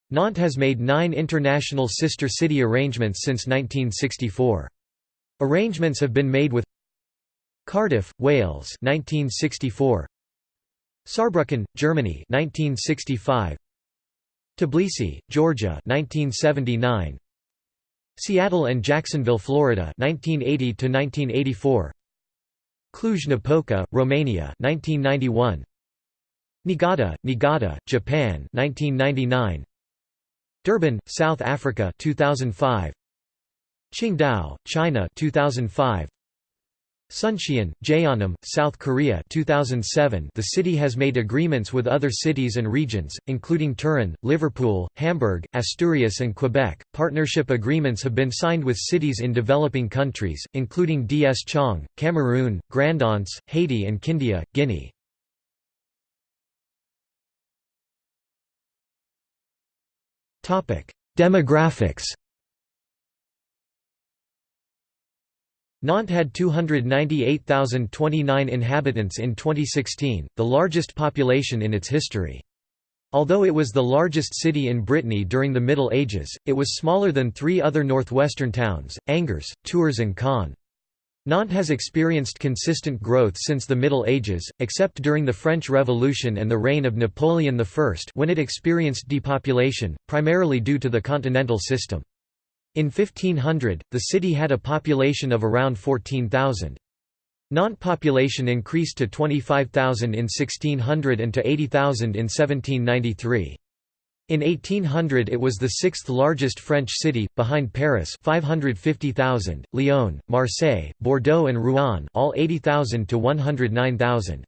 Speaker 1: Nantes has made nine international sister city arrangements since 1964. Arrangements have been made with Cardiff, Wales 1964 Saarbrücken, Germany 1965 Tbilisi, Georgia 1979 Seattle and Jacksonville, Florida 1980 to 1984 Cluj-Napoca, Romania 1991 Niigata, Niigata, Japan 1999 Durban, South Africa 2005 Qingdao, China 2005 Suncheon, Jeonnam, South Korea 2007 The city has made agreements with other cities and regions, including Turin, Liverpool, Hamburg, Asturias and Quebec. Partnership agreements have been signed with cities in developing countries, including Dschang, Cameroon, Grand'Anse, Haiti and Kindia, Guinea. Demographics Nantes had 298,029 inhabitants in 2016, the largest population in its history. Although it was the largest city in Brittany during the Middle Ages, it was smaller than three other northwestern towns, Angers, Tours and Caen. Nantes has experienced consistent growth since the Middle Ages, except during the French Revolution and the reign of Napoleon I when it experienced depopulation, primarily due to the continental system. In 1500, the city had a population of around 14,000. Nantes population increased to 25,000 in 1600 and to 80,000 in 1793. In 1800 it was the sixth largest French city, behind Paris 550,000, Lyon, Marseille, Bordeaux and Rouen all 80,000 to 109,000.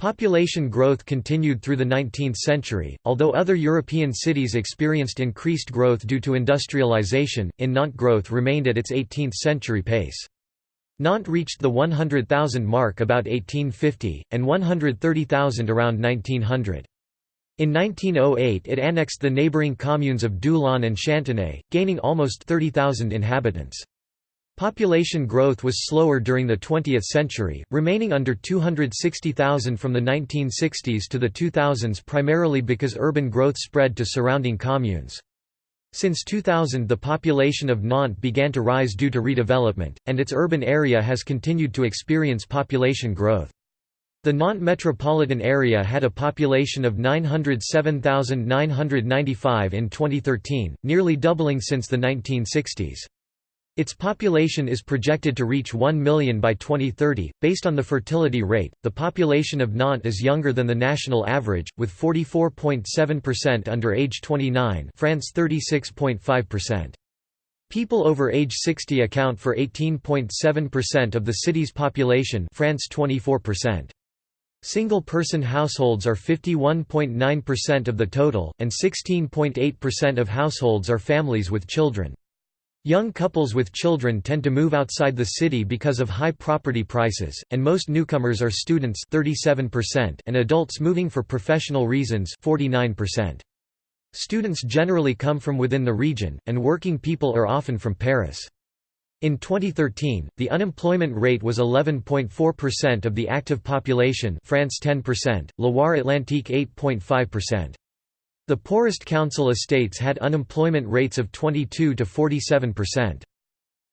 Speaker 1: Population growth continued through the 19th century, although other European cities experienced increased growth due to industrialization, in Nantes growth remained at its 18th century pace. Nantes reached the 100,000 mark about 1850, and 130,000 around 1900. In 1908 it annexed the neighbouring communes of Doulon and Chantenay, gaining almost 30,000 inhabitants. Population growth was slower during the 20th century, remaining under 260,000 from the 1960s to the 2000s primarily because urban growth spread to surrounding communes. Since 2000 the population of Nantes began to rise due to redevelopment, and its urban area has continued to experience population growth. The Nantes metropolitan area had a population of 907,995 in 2013, nearly doubling since the 1960s. Its population is projected to reach 1 million by 2030. Based on the fertility rate, the population of Nantes is younger than the national average, with 44.7% under age 29, France 36.5%. People over age 60 account for 18.7% of the city's population, France 24%. Single-person households are 51.9% of the total, and 16.8% of households are families with children. Young couples with children tend to move outside the city because of high property prices, and most newcomers are students 37% and adults moving for professional reasons 49%. Students generally come from within the region, and working people are often from Paris. In 2013, the unemployment rate was 11.4% of the active population France 10%, Loire-Atlantique 8.5%. The poorest council estates had unemployment rates of 22 to 47%.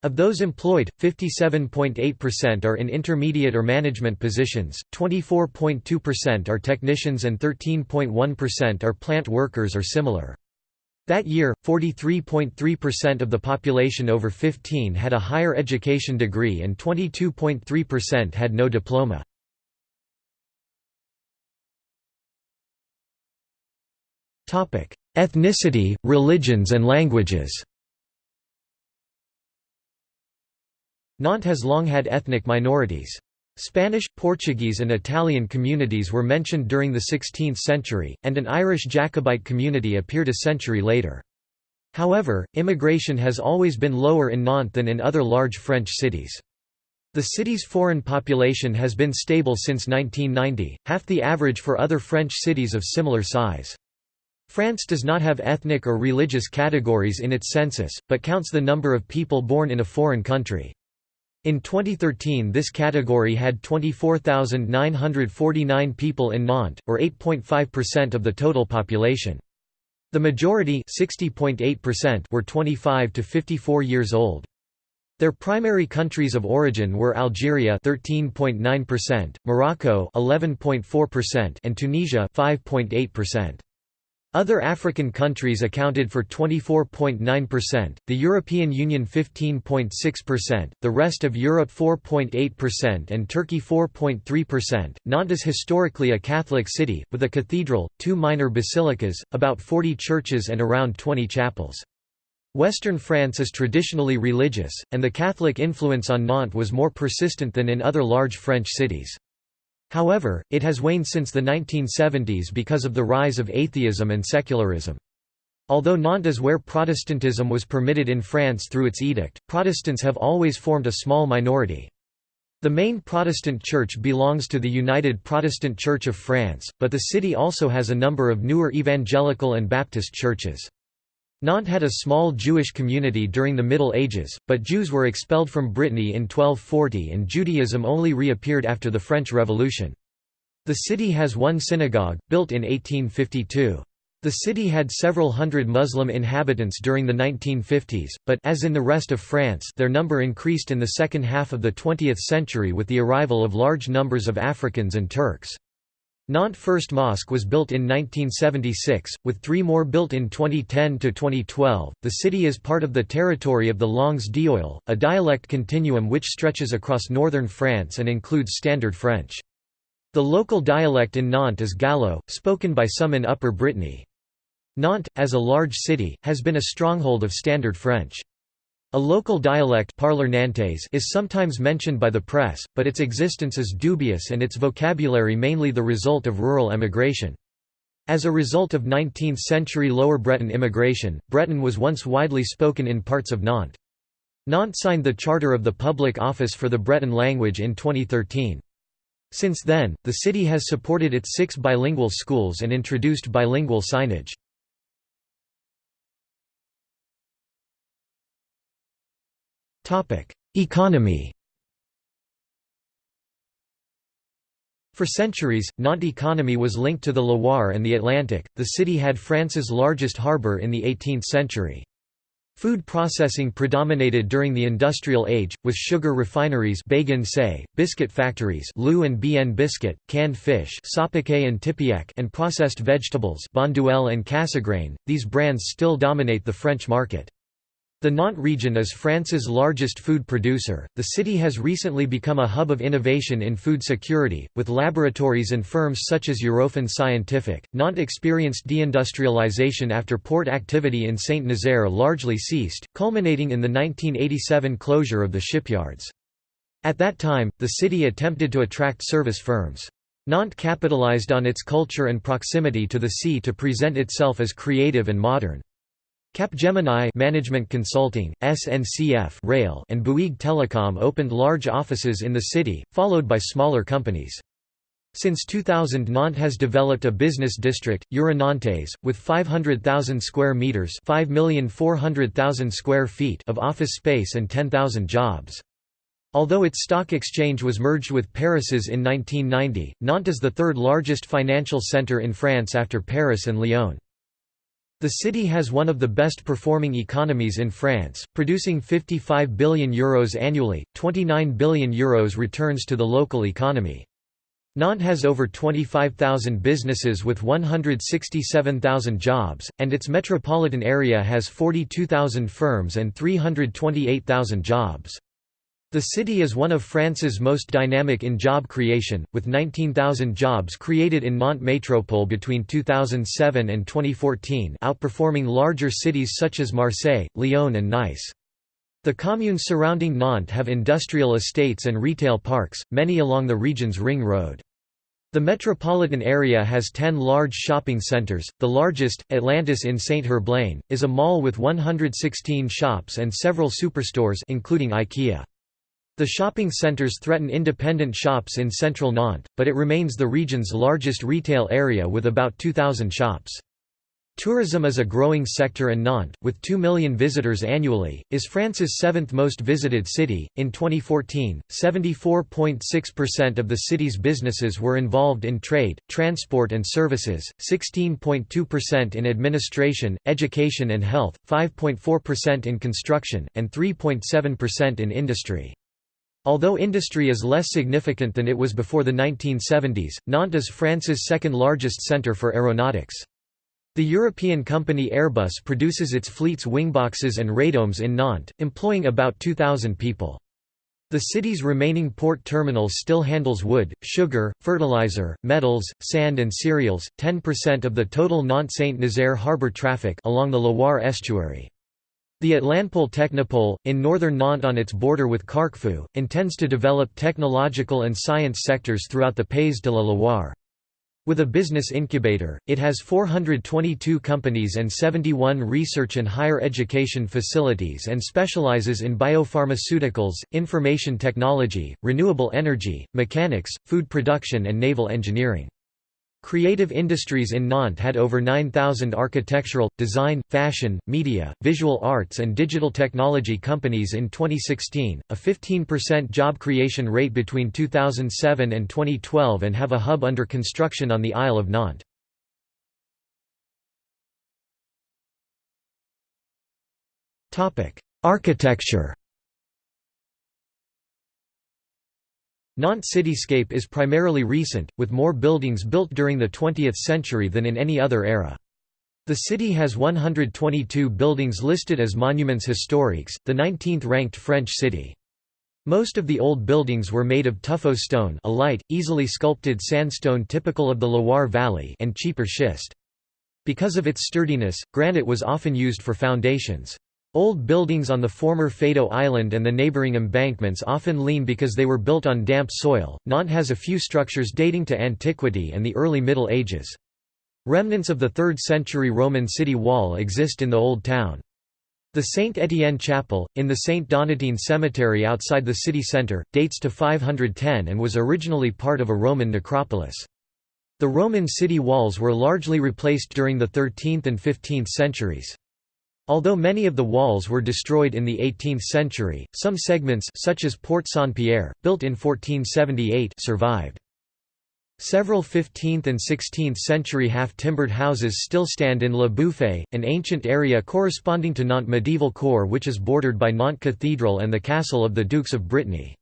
Speaker 1: Of those employed, 57.8% are in intermediate or management positions, 24.2% are technicians and 13.1% are plant workers or similar. That year, 43.3% of the population over 15 had a higher education degree and 22.3% had no diploma. Ethnicity, religions and languages Nantes has long had ethnic minorities. Spanish, Portuguese and Italian communities were mentioned during the 16th century, and an Irish Jacobite community appeared a century later. However, immigration has always been lower in Nantes than in other large French cities. The city's foreign population has been stable since 1990, half the average for other French cities of similar size. France does not have ethnic or religious categories in its census, but counts the number of people born in a foreign country. In 2013 this category had 24,949 people in Nantes, or 8.5% of the total population. The majority were 25 to 54 years old. Their primary countries of origin were Algeria 13.9%, Morocco 11.4% and Tunisia 5.8%. Other African countries accounted for 24.9%, the European Union 15.6%, the rest of Europe 4.8% and Turkey 4.3%. Nantes is historically a Catholic city, with a cathedral, two minor basilicas, about 40 churches and around 20 chapels. Western France is traditionally religious, and the Catholic influence on Nantes was more persistent than in other large French cities. However, it has waned since the 1970s because of the rise of atheism and secularism. Although Nantes is where Protestantism was permitted in France through its edict, Protestants have always formed a small minority. The main Protestant church belongs to the United Protestant Church of France, but the city also has a number of newer evangelical and Baptist churches. Nantes had a small Jewish community during the Middle Ages, but Jews were expelled from Brittany in 1240 and Judaism only reappeared after the French Revolution. The city has one synagogue, built in 1852. The city had several hundred Muslim inhabitants during the 1950s, but as in the rest of France their number increased in the second half of the 20th century with the arrival of large numbers of Africans and Turks. Nantes First Mosque was built in 1976, with three more built in 2010 to 2012. The city is part of the territory of the Langues d'Oil, a dialect continuum which stretches across northern France and includes Standard French. The local dialect in Nantes is Gallo, spoken by some in Upper Brittany. Nantes, as a large city, has been a stronghold of Standard French. A local dialect is sometimes mentioned by the press, but its existence is dubious and its vocabulary mainly the result of rural emigration. As a result of 19th-century Lower Breton immigration, Breton was once widely spoken in parts of Nantes. Nantes signed the Charter of the Public Office for the Breton language in 2013. Since then, the city has supported its six bilingual schools and introduced bilingual signage. Economy For centuries, Nantes economy was linked to the Loire and the Atlantic. The city had France's largest harbour in the 18th century. Food processing predominated during the Industrial Age, with sugar refineries say, biscuit factories LU and BN biscuit, canned fish and Tipiak and processed vegetables and Cassegrain. These brands still dominate the French market. The Nantes region is France's largest food producer. The city has recently become a hub of innovation in food security, with laboratories and firms such as Eurofins Scientific. Nantes experienced deindustrialization after port activity in Saint Nazaire largely ceased, culminating in the 1987 closure of the shipyards. At that time, the city attempted to attract service firms. Nantes capitalized on its culture and proximity to the sea to present itself as creative and modern. Capgemini Management Consulting, SNCF Rail and Bouygues Telecom opened large offices in the city, followed by smaller companies. Since 2000 Nantes has developed a business district, Euronantes, with 500,000 square metres 5,400,000 square feet of office space and 10,000 jobs. Although its stock exchange was merged with Paris's in 1990, Nantes is the third largest financial centre in France after Paris and Lyon. The city has one of the best performing economies in France, producing €55 billion Euros annually, €29 billion Euros returns to the local economy. Nantes has over 25,000 businesses with 167,000 jobs, and its metropolitan area has 42,000 firms and 328,000 jobs. The city is one of France's most dynamic in job creation, with 19,000 jobs created in Nantes Métropole between 2007 and 2014 outperforming larger cities such as Marseille, Lyon and Nice. The communes surrounding Nantes have industrial estates and retail parks, many along the region's ring road. The metropolitan area has 10 large shopping centres, the largest, Atlantis in Saint-Herblain, is a mall with 116 shops and several superstores including IKEA. The shopping centres threaten independent shops in central Nantes, but it remains the region's largest retail area with about 2,000 shops. Tourism is a growing sector and Nantes, with 2 million visitors annually, is France's seventh most visited city. In 2014, 74.6% of the city's businesses were involved in trade, transport, and services, 16.2% in administration, education, and health, 5.4% in construction, and 3.7% in industry. Although industry is less significant than it was before the 1970s, Nantes is France's second largest centre for aeronautics. The European company Airbus produces its fleet's wingboxes and radomes in Nantes, employing about 2,000 people. The city's remaining port terminal still handles wood, sugar, fertilizer, metals, sand and cereals, 10% of the total Nantes-Saint-Nazaire harbour traffic along the Loire estuary. The Atlanpole Technopole, in northern Nantes on its border with Carquefou, intends to develop technological and science sectors throughout the Pays de la Loire. With a business incubator, it has 422 companies and 71 research and higher education facilities and specializes in biopharmaceuticals, information technology, renewable energy, mechanics, food production and naval engineering. Creative industries in Nantes had over 9,000 architectural, design, fashion, media, visual arts and digital technology companies in 2016, a 15% job creation rate between 2007 and 2012 and have a hub under construction on the Isle of Nantes. Architecture Nantes cityscape is primarily recent, with more buildings built during the 20th century than in any other era. The city has 122 buildings listed as monuments historiques, the 19th-ranked French city. Most of the old buildings were made of tuffeau stone a light, easily sculpted sandstone typical of the Loire Valley and cheaper schist. Because of its sturdiness, granite was often used for foundations. Old buildings on the former Feydeau Island and the neighboring embankments often lean because they were built on damp soil. Nantes has a few structures dating to antiquity and the early Middle Ages. Remnants of the 3rd century Roman city wall exist in the Old Town. The Saint Étienne Chapel, in the Saint Donatien Cemetery outside the city centre, dates to 510 and was originally part of a Roman necropolis. The Roman city walls were largely replaced during the 13th and 15th centuries. Although many of the walls were destroyed in the 18th century, some segments such as Porte Saint-Pierre, built in 1478 survived. Several 15th and 16th century half-timbered houses still stand in Le Bouffay, an ancient area corresponding to Nantes medieval core which is bordered by Nantes Cathedral and the castle of the Dukes of Brittany.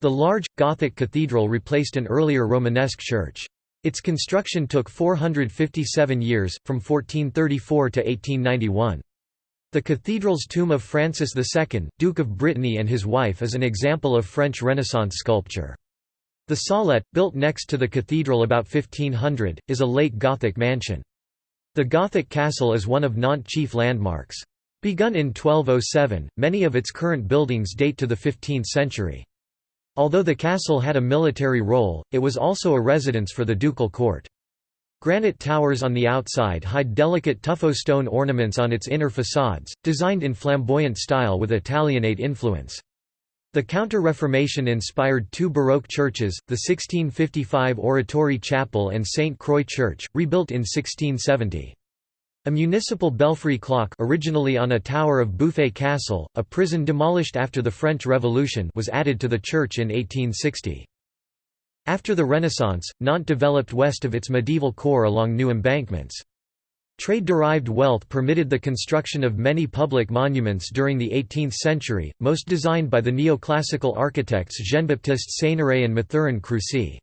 Speaker 1: The large, Gothic cathedral replaced an earlier Romanesque church. Its construction took 457 years, from 1434 to 1891. The cathedral's tomb of Francis II, Duke of Brittany and his wife is an example of French Renaissance sculpture. The Psalette, built next to the cathedral about 1500, is a late Gothic mansion. The Gothic castle is one of Nantes' chief landmarks. Begun in 1207, many of its current buildings date to the 15th century. Although the castle had a military role, it was also a residence for the ducal court. Granite towers on the outside hide delicate tuffeau stone ornaments on its inner facades, designed in flamboyant style with Italianate influence. The Counter-Reformation inspired two Baroque churches, the 1655 Oratory Chapel and St. Croix Church, rebuilt in 1670. A municipal belfry clock originally on a tower of Bouffay Castle, a prison demolished after the French Revolution was added to the church in 1860. After the Renaissance, Nantes developed west of its medieval core along new embankments. Trade-derived wealth permitted the construction of many public monuments during the 18th century, most designed by the neoclassical architects Jean-Baptiste Ceineray and Mathurin Crucy.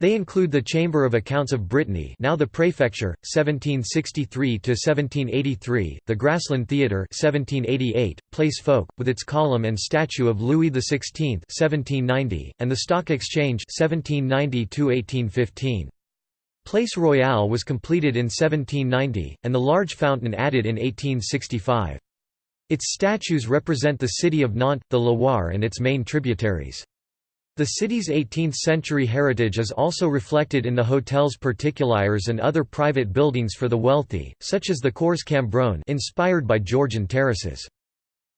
Speaker 1: They include the Chamber of Accounts of Brittany now the Prefecture, 1763–1783, the Graslin Theatre 1788, Place Foch, with its column and statue of Louis XVI 1790, and the Stock Exchange 1790–1815. Place Royale was completed in 1790, and the large fountain added in 1865. Its statues represent the city of Nantes, the Loire and its main tributaries. The city's 18th-century heritage is also reflected in the hotels particuliers and other private buildings for the wealthy, such as the Cours Cambronne inspired by Georgian terraces.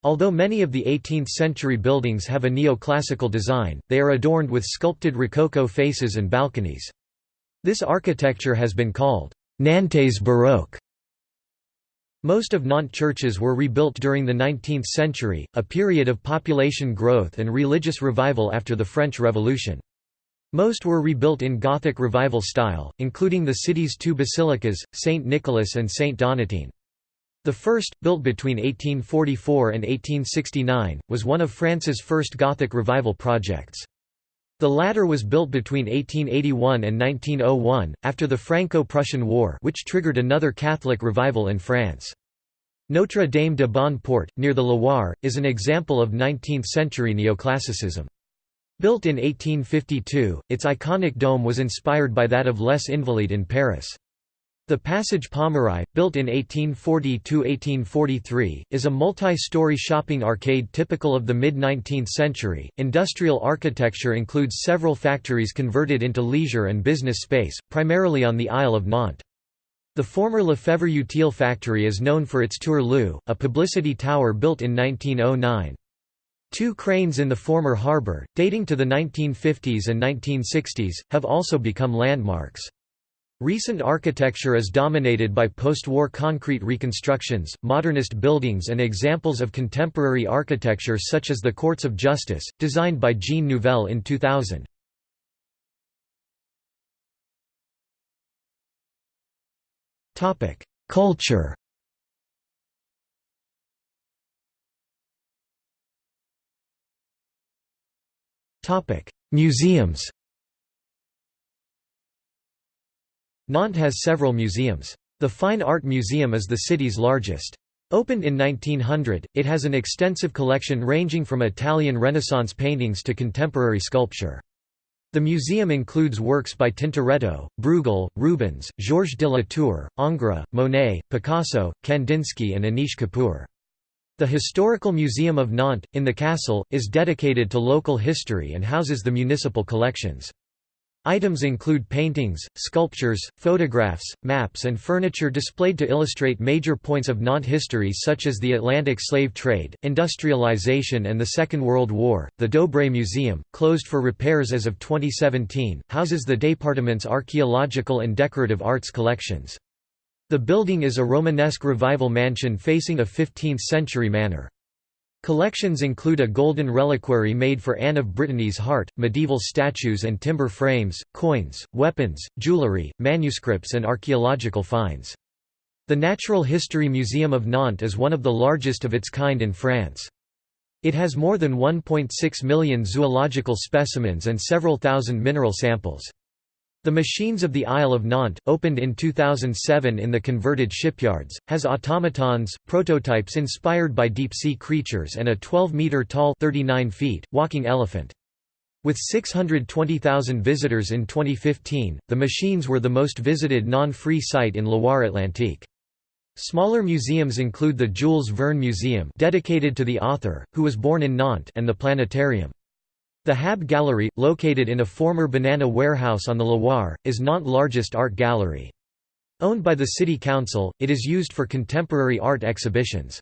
Speaker 1: Although many of the 18th-century buildings have a neoclassical design, they are adorned with sculpted rococo faces and balconies. This architecture has been called Nantes Baroque. Most of Nantes churches were rebuilt during the 19th century, a period of population growth and religious revival after the French Revolution. Most were rebuilt in Gothic Revival style, including the city's two basilicas, St. Nicholas and St. Donatien. The first, built between 1844 and 1869, was one of France's first Gothic revival projects. The latter was built between 1881 and 1901, after the Franco-Prussian War which triggered another Catholic revival in France. Notre Dame de Bonne near the Loire, is an example of 19th-century neoclassicism. Built in 1852, its iconic dome was inspired by that of Les Invalides in Paris. The Passage Pommeraye, built in 1840–1843, is a multi-story shopping arcade typical of the mid-19th century. Industrial architecture includes several factories converted into leisure and business space, primarily on the Isle of Nantes. The former Lefebvre Utile factory is known for its Tour-LU, a publicity tower built in 1909. Two cranes in the former harbour, dating to the 1950s and 1960s, have also become landmarks. Recent architecture is dominated by post-war concrete reconstructions, modernist buildings and examples of contemporary architecture such as the Courts of Justice, designed by Jean Nouvel in 2000. Culture Museums Nantes has several museums. The Fine Art Museum is the city's largest. Opened in 1900, it has an extensive collection ranging from Italian Renaissance paintings to contemporary sculpture. The museum includes works by Tintoretto, Bruegel, Rubens, Georges de la Tour, Ingres, Monet, Picasso, Kandinsky and Anish Kapoor. The Historical Museum of Nantes, in the castle, is dedicated to local history and houses the municipal collections. Items include paintings, sculptures, photographs, maps and furniture displayed to illustrate major points of Nantes history such as the Atlantic slave trade, industrialization and the Second World War. The Dobrée Museum, closed for repairs as of 2017, houses the département's archaeological and decorative arts collections. The building is a Romanesque revival mansion facing a 15th-century manor. Collections include a golden reliquary made for Anne of Brittany's heart, medieval statues and timber frames, coins, weapons, jewellery, manuscripts and archaeological finds. The Natural History Museum of Nantes is one of the largest of its kind in France. It has more than 1.6 million zoological specimens and several thousand mineral samples. The Machines of the Isle of Nantes, opened in 2007 in the converted shipyards, has automatons, prototypes inspired by deep-sea creatures and a 12-metre-tall walking elephant. With 620,000 visitors in 2015, the machines were the most visited non-free site in Loire-Atlantique. Smaller museums include the Jules Verne Museum dedicated to the author, who was born in Nantes and the Planetarium. The Hab Gallery, located in a former banana warehouse on the Loire, is Nantes' largest art gallery. Owned by the city council, it is used for contemporary art exhibitions.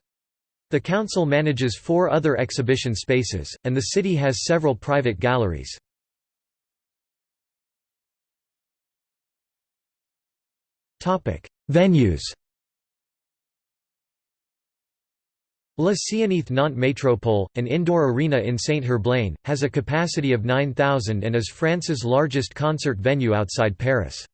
Speaker 1: The council manages four other exhibition spaces, and the city has several private galleries. Venues La Zénith Nantes Métropole, an indoor arena in Saint-Herblain, has a capacity of 9,000 and is France's largest concert venue outside Paris.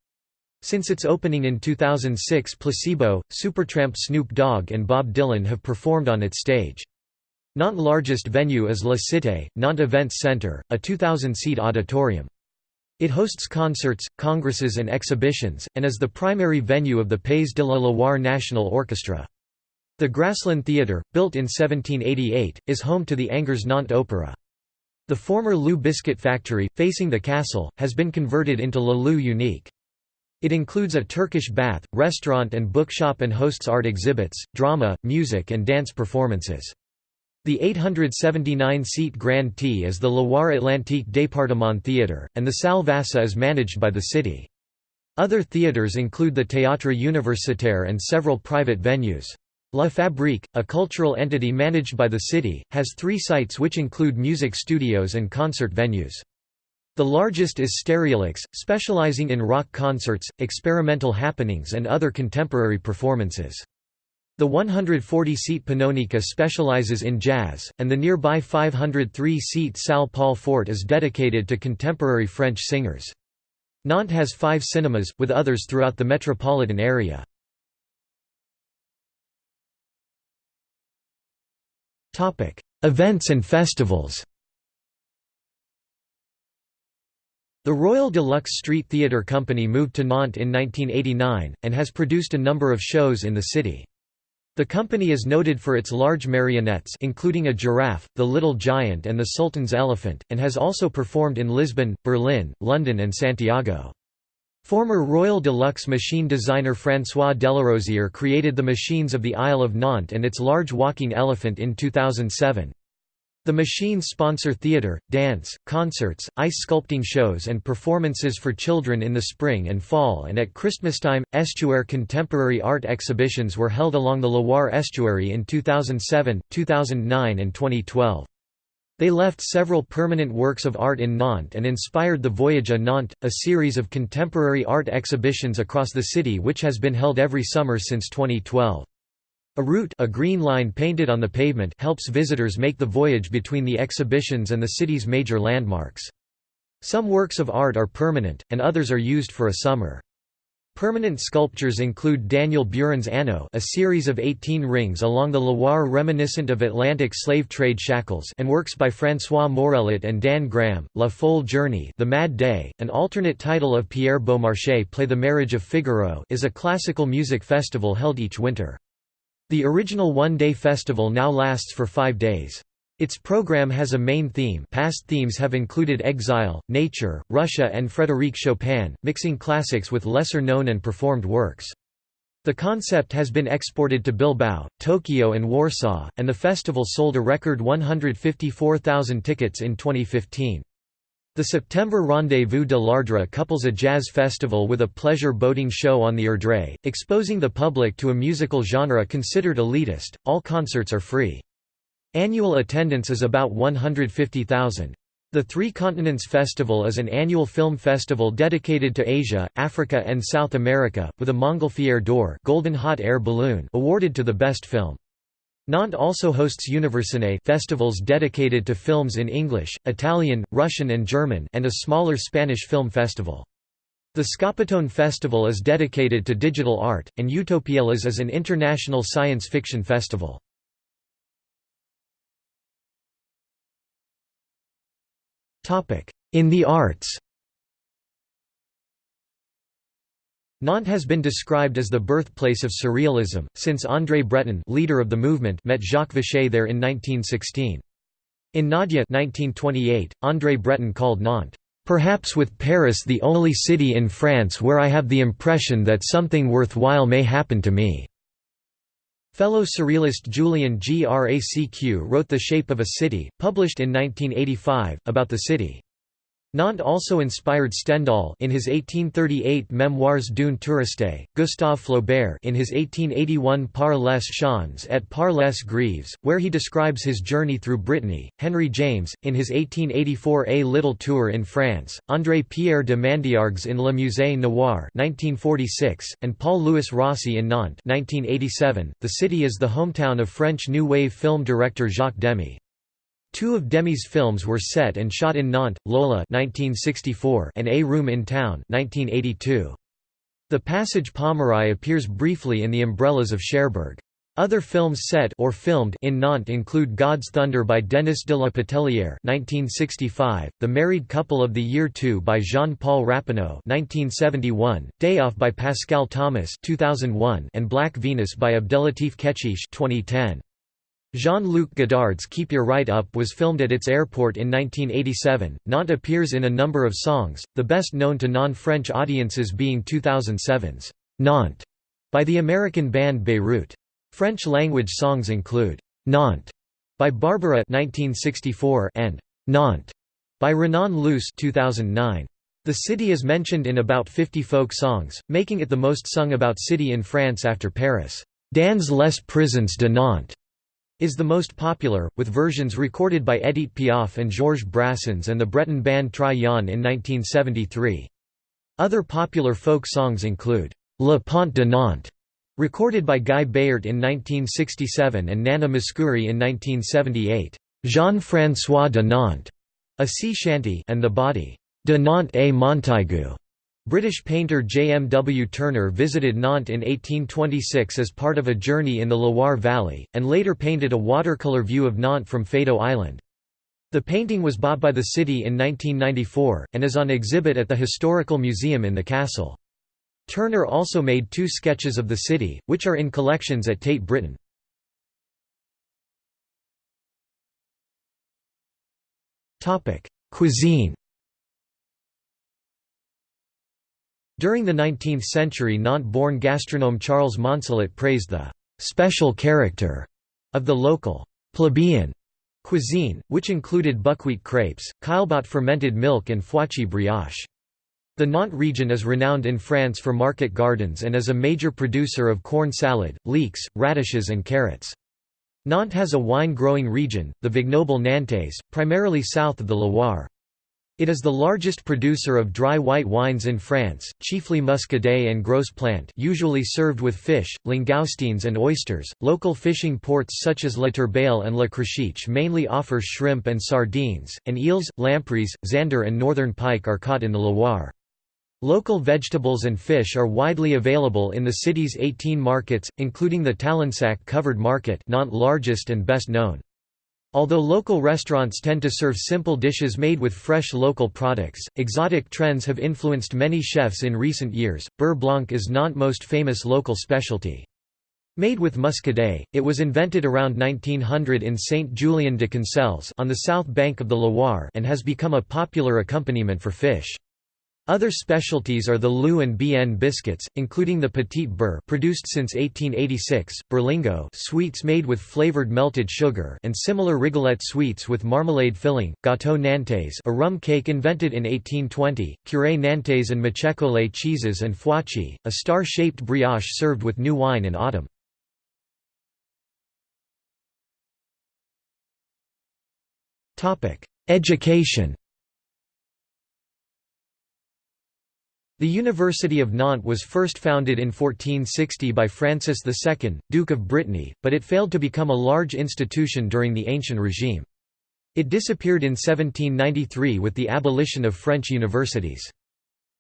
Speaker 1: Since its opening in 2006 Placebo, Supertramp Snoop Dogg and Bob Dylan have performed on its stage. Nantes' largest venue is La Cité, Nantes Events Centre, a 2,000-seat auditorium. It hosts concerts, congresses and exhibitions, and is the primary venue of the Pays de la Loire National Orchestra. The Graslin Theatre, built in 1788, is home to the Angers Nantes Opera. The former LU Biscuit factory, facing the castle, has been converted into Le Lieu Unique. It includes a Turkish bath, restaurant and bookshop and hosts art exhibits, drama, music and dance performances. The 879-seat Grand T is the Loire-Atlantique Département Theatre, and the Salle Vasse is managed by the city. Other theatres include the Théâtre Universitaire and several private venues. La Fabrique, a cultural entity managed by the city, has three sites which include music studios and concert venues. The largest is Stereolux, specializing in rock concerts, experimental happenings and other contemporary performances. The 140-seat Pannonica specializes in jazz, and the nearby 503-seat Salle Paul Fort is dedicated to contemporary French singers. Nantes has five cinemas, with others throughout the metropolitan area. Events and festivals The Royal de Luxe Street Theatre Company moved to Nantes in 1989, and has produced a number of shows in the city. The company is noted for its large marionettes including a giraffe, the Little Giant and the Sultan's Elephant, and has also performed in Lisbon, Berlin, London and Santiago. Former Royal de Luxe machine designer François Delarozière created the machines of the Isle of Nantes and its large walking elephant in 2007. The machines sponsor theatre, dance, concerts, ice sculpting shows and performances for children in the spring and fall and at Christmastime. Estuaire contemporary art exhibitions were held along the Loire estuary in 2007, 2009 and 2012. They left several permanent works of art in Nantes and inspired the Voyage à Nantes, a series of contemporary art exhibitions across the city which has been held every summer since 2012. A route a green line painted on the pavement helps visitors make the voyage between the exhibitions and the city's major landmarks. Some works of art are permanent, and others are used for a summer. Permanent sculptures include Daniel Buren's Anneau a series of 18 rings along the Loire reminiscent of Atlantic slave trade shackles and works by François Morellet and Dan Graham, La Folle Journée The Mad Day, an alternate title of Pierre Beaumarchais play The Marriage of Figaro is a classical music festival held each winter. The original one-day festival now lasts for five days. Its program has a main theme past themes have included exile, nature, Russia and Frédéric Chopin, mixing classics with lesser-known and performed works. The concept has been exported to Bilbao, Tokyo and Warsaw, and the festival sold a record 154,000 tickets in 2015. The September Rendezvous de l'Erdre couples a jazz festival with a pleasure boating show on the Erdre, exposing the public to a musical genre considered elitist. All concerts are free. Annual attendance is about 150,000. The Three Continents Festival is an annual film festival dedicated to Asia, Africa and South America, with a Montgolfier d'Or Golden Hot Air Balloon awarded to the best film. Nantes also hosts Univerciné festivals dedicated to films in English, Italian, Russian and German and a smaller Spanish film festival. The Scopitone Festival is dedicated to digital art, and Utopiales is an international science fiction festival. In the arts Nantes has been described as the birthplace of Surrealism, since André Breton leader of the movement met Jacques Vaché there in 1916. In Nadja 1928, André Breton called Nantes, "...perhaps with Paris the only city in France where I have the impression that something worthwhile may happen to me." Fellow surrealist Julien Gracq wrote The Shape of a City, published in 1985, about the city. Nantes also inspired Stendhal in his 1838 Memoires d'une touriste, Gustave Flaubert in his 1881 Par les champs et par les grives, where he describes his journey through Brittany, Henry James, in his 1884 A Little Tour in France, André-Pierre de Mandiargues in Le Musée Noir 1946, and Paul-Louis Rossi in Nantes 1987. .The city is the hometown of French New Wave film director Jacques Demy. Two of Demy's films were set and shot in Nantes, Lola 1964 and A Room in Town 1982. The passage Pommeraye appears briefly in The Umbrellas of Cherbourg. Other films set or filmed in Nantes include God's Thunder by Denis de la Patellière (1965), The Married Couple of the Year 2 by Jean-Paul Rappeneau (1971), Day Off by Pascal Thomas (2001), and Black Venus by Abdellatif Kechiche (2010). Jean-Luc Godard's Keep Your Right Up was filmed at its airport in 1987. Nantes appears in a number of songs, the best known to non-French audiences being 2007's Nantes by the American band Beirut. French-language songs include Nantes by Barbara 1964 and Nantes by Renan Luce 2009. The city is mentioned in about 50 folk songs, making it the most sung about city in France after Paris. Dans les prisons de Nantes is the most popular, with versions recorded by Edith Piaf and Georges Brassens and the Breton band Tri Yann in 1973. Other popular folk songs include, Le Pont de Nantes, recorded by Guy Béart in 1967 and Nana Mouskouri in 1978, Jean-François de Nantes, a sea shanty and the body, de Nantes et Montaigu, British painter J. M. W. Turner visited Nantes in 1826 as part of a journey in the Loire Valley, and later painted a watercolour view of Nantes from Feydeau Island. The painting was bought by the city in 1994, and is on exhibit at the Historical Museum in the castle. Turner also made two sketches of the city, which are in collections at Tate Britain. Cuisine During the 19th century Nantes-born gastronome Charles Monselet praised the «special character» of the local «plebeian» cuisine, which included buckwheat crepes, caillebotte fermented milk and foichi brioche. The Nantes region is renowned in France for market gardens and is a major producer of corn salad, leeks, radishes and carrots. Nantes has a wine-growing region, the Vignoble Nantais, primarily south of the Loire. It is the largest producer of dry white wines in France, chiefly Muscadet and Gros Plant, usually served with fish, langoustines and oysters. Local fishing ports such as La Turballe and La Croisic mainly offer shrimp and sardines, and eels, lampreys, zander and northern pike are caught in the Loire. Local vegetables and fish are widely available in the city's 18 markets, including the Talensac Covered Market not largest and best known. Although local restaurants tend to serve simple dishes made with fresh local products, exotic trends have influenced many chefs in recent years. Beurre blanc is Nantes' most famous local specialty. Made with muscadet, it was invented around 1900 in Saint-Julien de Concelles on the south bank of the Loire and has become a popular accompaniment for fish. Other specialties are the LU and BN biscuits, including the Petit Beurre produced since 1886, Berlingot sweets made with flavored melted sugar and similar rigolette sweets with marmalade filling, gâteau Nantes a rum cake invented in 1820, curé Nantes and macécolé cheeses and foichi, a star-shaped brioche served with new wine in autumn. Education The University of Nantes was first founded in 1460 by Francis II, Duke of Brittany, but it failed to become a large institution during the ancient regime. It disappeared in 1793 with the abolition of French universities.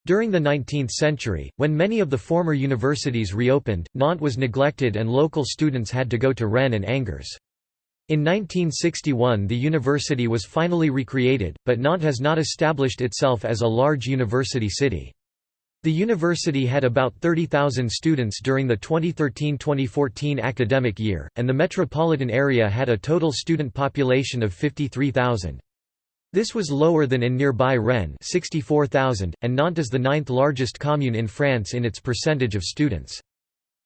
Speaker 1: During the 19th century, when many of the former universities reopened, Nantes was neglected and local students had to go to Rennes and Angers. In 1961 the university was finally recreated, but Nantes has not established itself as a large university city. The university had about 30,000 students during the 2013–2014 academic year, and the metropolitan area had a total student population of 53,000. This was lower than in nearby Rennes 64,000, and Nantes is the ninth largest commune in France in its percentage of students.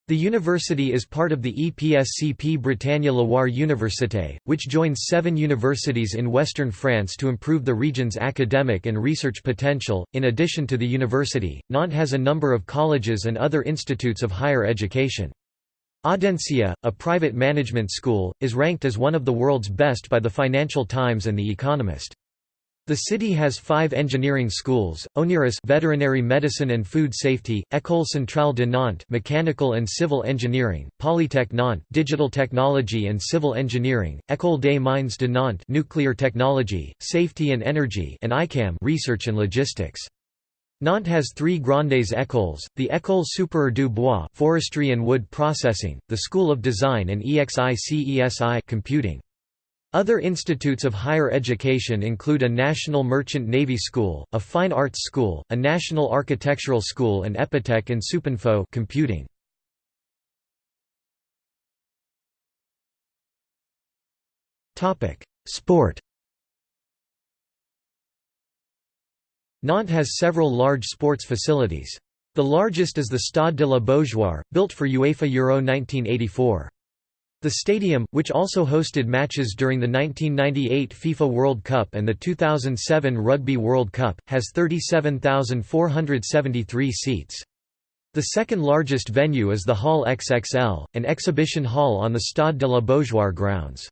Speaker 1: The university is part of the EPSCP Bretagne Loire Université, which joins seven universities in western France to improve the region's academic and research potential. In addition to the university, Nantes has a number of colleges and other institutes of higher education. Audencia, a private management school, is ranked as one of the world's best by the Financial Times and The Economist. The city has five engineering schools: Oniris Veterinary Medicine and Food Safety, École Centrale de Nantes Mechanical and Civil Engineering, Polytech Nantes Digital Technology and Civil Engineering, École des Mines de Nantes Nuclear Technology, Safety and Energy, and ICAM Research and Logistics. Nantes has three grandes écoles, the École supérieure du bois forestry and wood processing, the School of Design and EXICESI computing. Other institutes of higher education include a National Merchant Navy School, a Fine Arts School, a National Architectural School and Epitech and Supinfo computing. Sport Nantes has several large sports facilities. The largest is the Stade de la Beaujoire, built for UEFA Euro 1984. The stadium, which also hosted matches during the 1998 FIFA World Cup and the 2007 Rugby World Cup, has 37,473 seats. The second largest venue is the Hall XXL, an exhibition hall on the Stade de la Beaujoire grounds.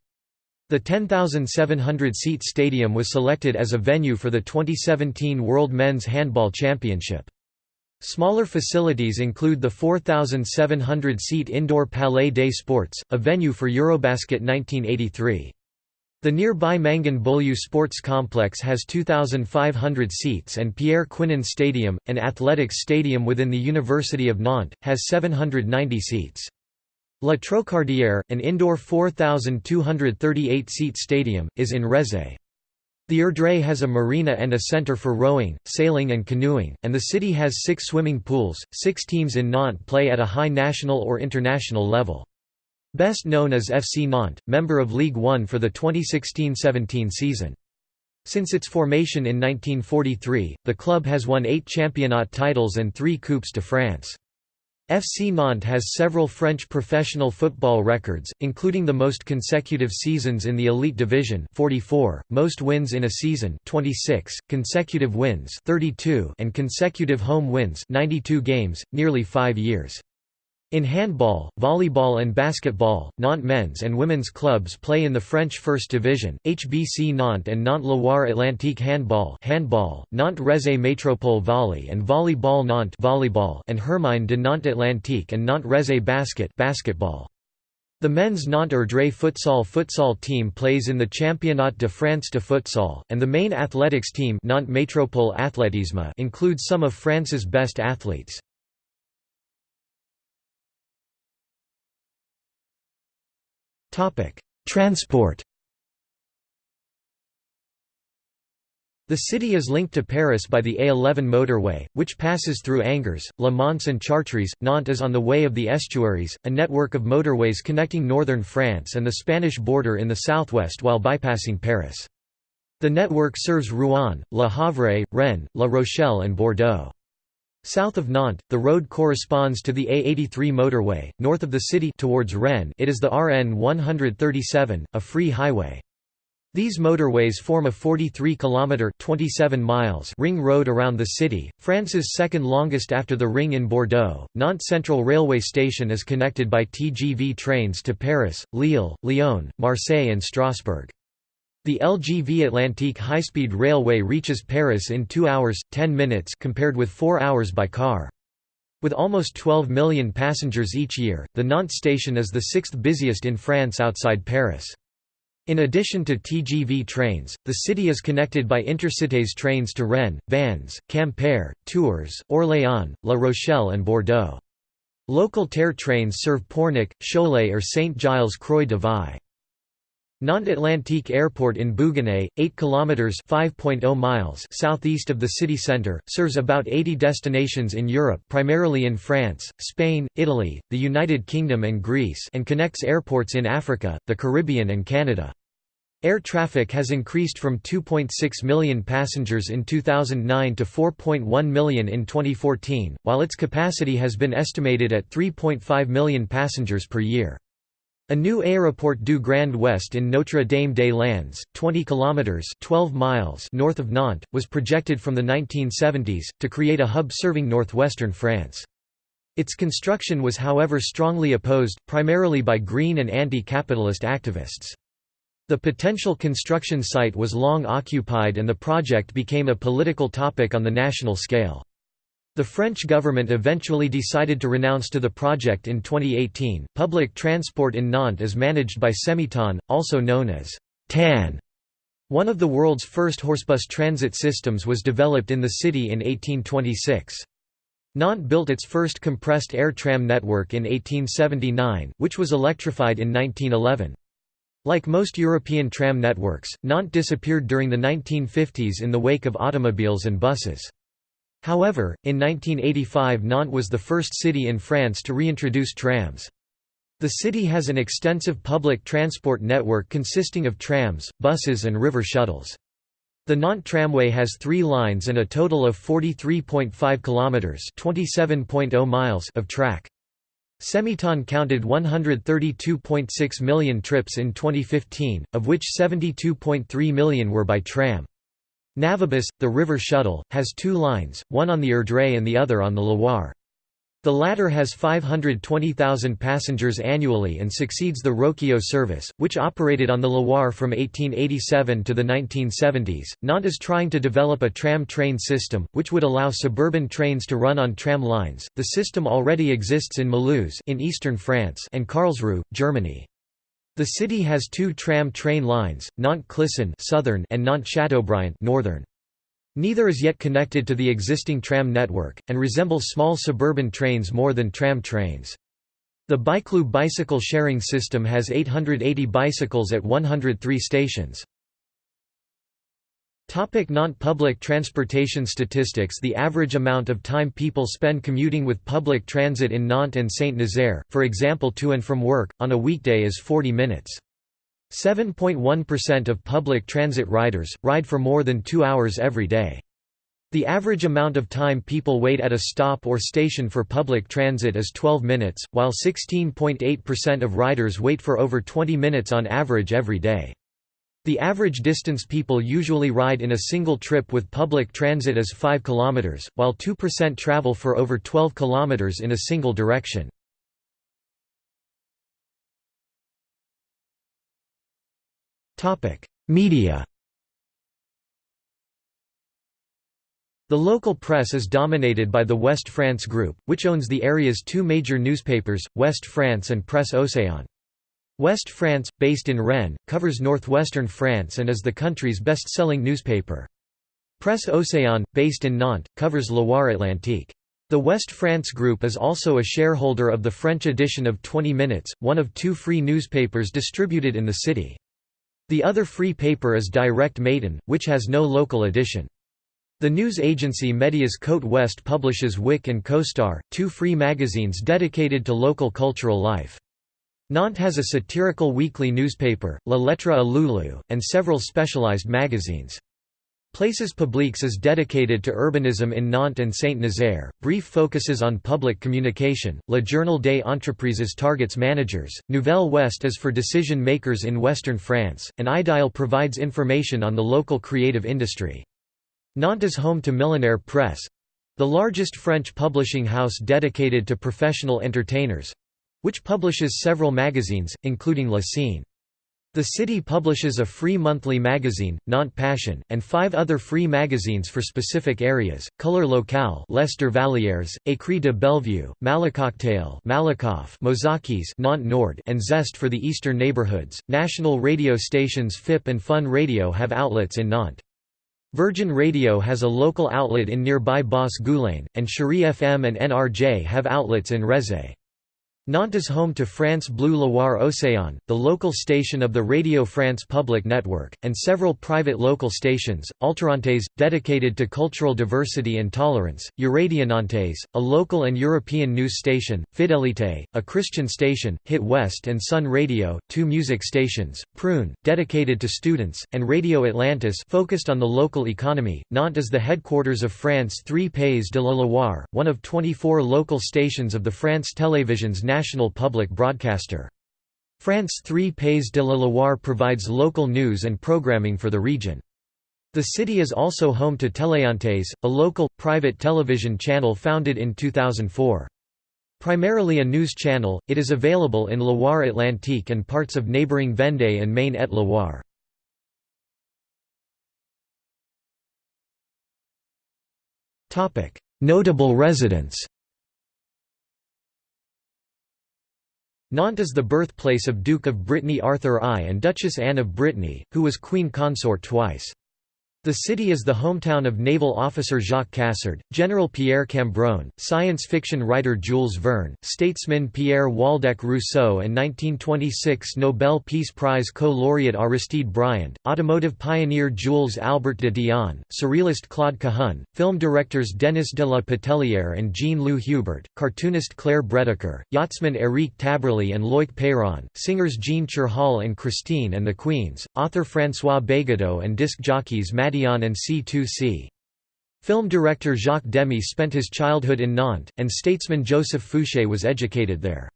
Speaker 1: The 10,700-seat stadium was selected as a venue for the 2017 World Men's Handball Championship. Smaller facilities include the 4,700-seat indoor Palais des Sports, a venue for Eurobasket 1983. The nearby Mangin Beaulieu Sports Complex has 2,500 seats and Pierre Quinon Stadium, an athletics stadium within the University of Nantes, has 790 seats. La Trocardière, an indoor 4,238-seat stadium, is in Rezé. The Erdre has a marina and a center for rowing, sailing and canoeing, and the city has six swimming pools. Six teams in Nantes play at a high national or international level. Best known as FC Nantes, member of Ligue 1 for the 2016–17 season. Since its formation in 1943, the club has won eight championnat titles and three Coupes de France. FC Nantes has several French professional football records, including the most consecutive seasons in the elite division 44, most wins in a season 26, consecutive wins 32 and consecutive home wins 92 games, nearly five years. In handball, volleyball and basketball, Nantes men's and women's clubs play in the French First Division, HBC Nantes and Nantes Loire Atlantique Handball handball, Nantes Rezé Métropole Volley and Volleyball Nantes volleyball and Hermine de Nantes Atlantique and Nantes Rezé Basket basketball. The men's Nantes-Erdre futsal futsal team plays in the Championnat de France de futsal, and the main athletics team Nantes Métropole Athlétisme includes some of France's best athletes. Transport The city is linked to Paris by the A11 motorway, which passes through Angers, Le Mans and Chartres. Nantes is on the Way of the Estuaries, a network of motorways connecting northern France and the Spanish border in the southwest while bypassing Paris. The network serves Rouen, Le Havre, Rennes, La Rochelle and Bordeaux. South of Nantes, the road corresponds to the A83 motorway, north of the city towards Rennes it is the RN 137, a free highway. These motorways form a 43 kilometer 27 miles ring road around the city, France's second longest after the ring in Bordeaux. Nantes Central Railway Station is connected by TGV trains to Paris, Lille, Lyon, Marseille and Strasbourg. The LGV Atlantique high-speed railway reaches Paris in 2 hours 10 minutes compared with 4 hours by car. With almost 12 million passengers each year, the Nantes station is the sixth busiest in France outside Paris. In addition to TGV trains, the city is connected by intercités trains to Rennes, Vannes, Quimper, Tours, Orléans, La Rochelle and Bordeaux. Local TER trains serve Pornic, Cholet or Saint-Gilles-Croix-de-Vie. Nantes Atlantique Airport in Bouguenais, 8 kilometers (5.0 miles) southeast of the city center, serves about 80 destinations in Europe, primarily in France, Spain, Italy, the United Kingdom and Greece, and connects airports in Africa, the Caribbean and Canada. Air traffic has increased from 2.6 million passengers in 2009 to 4.1 million in 2014, while its capacity has been estimated at 3.5 million passengers per year. A new Aéroport du Grand Ouest in Notre-Dame-des-Landes, 20 kilometers (12 miles) north of Nantes, was projected from the 1970s to create a hub serving northwestern France. Its construction was however strongly opposed, primarily by green and anti-capitalist activists. The potential construction site was long occupied and the project became a political topic on the national scale. The French government eventually decided to renounce to the project in 2018. Public transport in Nantes is managed by Semitan, also known as TAN. One of the world's first horsebus transit systems was developed in the city in 1826. Nantes built its first compressed air tram network in 1879, which was electrified in 1911. Like most European tram networks, Nantes disappeared during the 1950s in the wake of automobiles and buses. However, in 1985 Nantes was the first city in France to reintroduce trams. The city has an extensive public transport network consisting of trams, buses and river shuttles. The Nantes tramway has three lines and a total of 43.5 kilometers (27.0 miles) of track. Semitan counted 132.6 million trips in 2015, of which 72.3 million were by tram. Navibus, the river shuttle, has two lines, one on the Erdre and the other on the Loire. The latter has 520,000 passengers annually and succeeds the Roquio service, which operated on the Loire from 1887 to the 1970s. Nantes is trying to develop a tram train system, which would allow suburban trains to run on tram lines. The system already exists in Mulhouse in eastern France and Karlsruhe, Germany. The city has two tram train lines, Nantes-Clisson southern and Nantes-Chateaubriant northern. Neither is yet connected to the existing tram network, and resembles small suburban trains more than tram trains. The Bicloo bicycle sharing system has 880 bicycles at 103 stations. Topic Nantes public transportation statistics The average amount of time people spend commuting with public transit in Nantes and Saint-Nazaire, for example to and from work, on a weekday is 40 minutes. 7.1% of public transit riders, ride for more than two hours every day. The average amount of time people wait at a stop or station for public transit is 12 minutes, while 16.8% of riders wait for over 20 minutes on average every day. The average distance people usually ride in a single trip with public transit is 5 km, while 2% travel for over 12 km in a single direction. Media The local press is dominated by the Ouest-France Group, which owns the area's two major newspapers, Ouest-France and Presse Océan. Ouest-France, based in Rennes, covers northwestern France and is the country's best-selling newspaper. Presse Océan, based in Nantes, covers Loire-Atlantique. The Ouest-France Group is also a shareholder of the French edition of 20 Minutes, one of two free newspapers distributed in the city. The other free paper is Direct Matin, which has no local edition. The news agency Médias Côte West publishes Wik and Kostar, two free magazines dedicated to local cultural life. Nantes has a satirical weekly newspaper, La Lettre à Loulou, and several specialized magazines. Places Publiques is dedicated to urbanism in Nantes and Saint-Nazaire, Brief focuses on public communication, Le Journal des Entreprises targets managers, Nouvel Ouest is for decision-makers in western France, and Idial provides information on the local creative industry. Nantes is home to Millénaire Press—the largest French publishing house dedicated to professional entertainers—which publishes several magazines, including La Scene. The city publishes a free monthly magazine, Nantes Passion, and five other free magazines for specific areas, Couleur Locale Lester Dervallières, Écrit de Bellevue, Malacocktail Malakoff Mozakis Nantes Nord and Zest for the eastern neighborhoods. National radio stations FIP and Fun Radio have outlets in Nantes. Virgin Radio has a local outlet in nearby Bas Goulaine, and Chérie FM and NRJ have outlets in Rezé. Nantes is home to France Bleu Loire Océan, the local station of the Radio France Public Network, and several private local stations, Alternantes, dedicated to cultural diversity and tolerance, Euradio Nantes, a local and European news station, Fidelité, a Christian station, Hit West and Sun Radio, two music stations, Prune, dedicated to students, and Radio Atlantis focused on the local economy. Nantes is the headquarters of France 3 Pays de la Loire, one of 24 local stations of the France Télévision's national public broadcaster. France 3 Pays de la Loire provides local news and programming for the region. The city is also home to Télénantes, a local, private television channel founded in 2004. Primarily a news channel, it is available in Loire-Atlantique and parts of neighboring Vendée and Maine-et-Loire. Notable residents Nantes is the birthplace of Duke of Brittany Arthur I and Duchess Anne of Brittany, who was queen consort twice. The city is the hometown of naval officer Jacques Cassard, General Pierre Cambronne, science fiction writer Jules Verne, statesman Pierre Waldeck Rousseau and 1926 Nobel Peace Prize co-laureate Aristide Briand, automotive pioneer Jules Albert de Dion, surrealist Claude Cahun, film directors Denis de la Patellière and Jean-Loup Hubert, cartoonist Claire Bretécher, yachtsman Éric Tabarly and Loic Peyron, singers Jean Cherhal and Christine and the Queens, author François Bégaudeau and disc jockeys Matt and C2C. Film director Jacques Demy spent his childhood in Nantes, and statesman Joseph Fouché was educated there.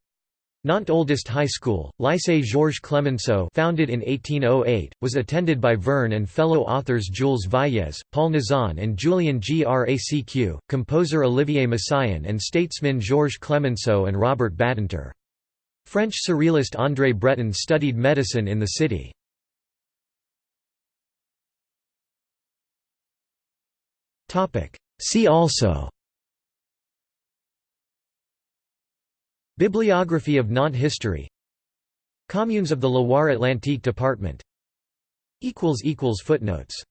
Speaker 1: Nantes' oldest high school, Lycée Georges Clemenceau founded in 1808, was attended by Verne and fellow authors Jules Valles, Paul Nizan and Julien Gracq, composer Olivier Messiaen and statesmen Georges Clemenceau and Robert Badinter. French surrealist André Breton studied medicine in the city. See also. Bibliography of Nantes history. Communes of the Loire-Atlantique department. Footnotes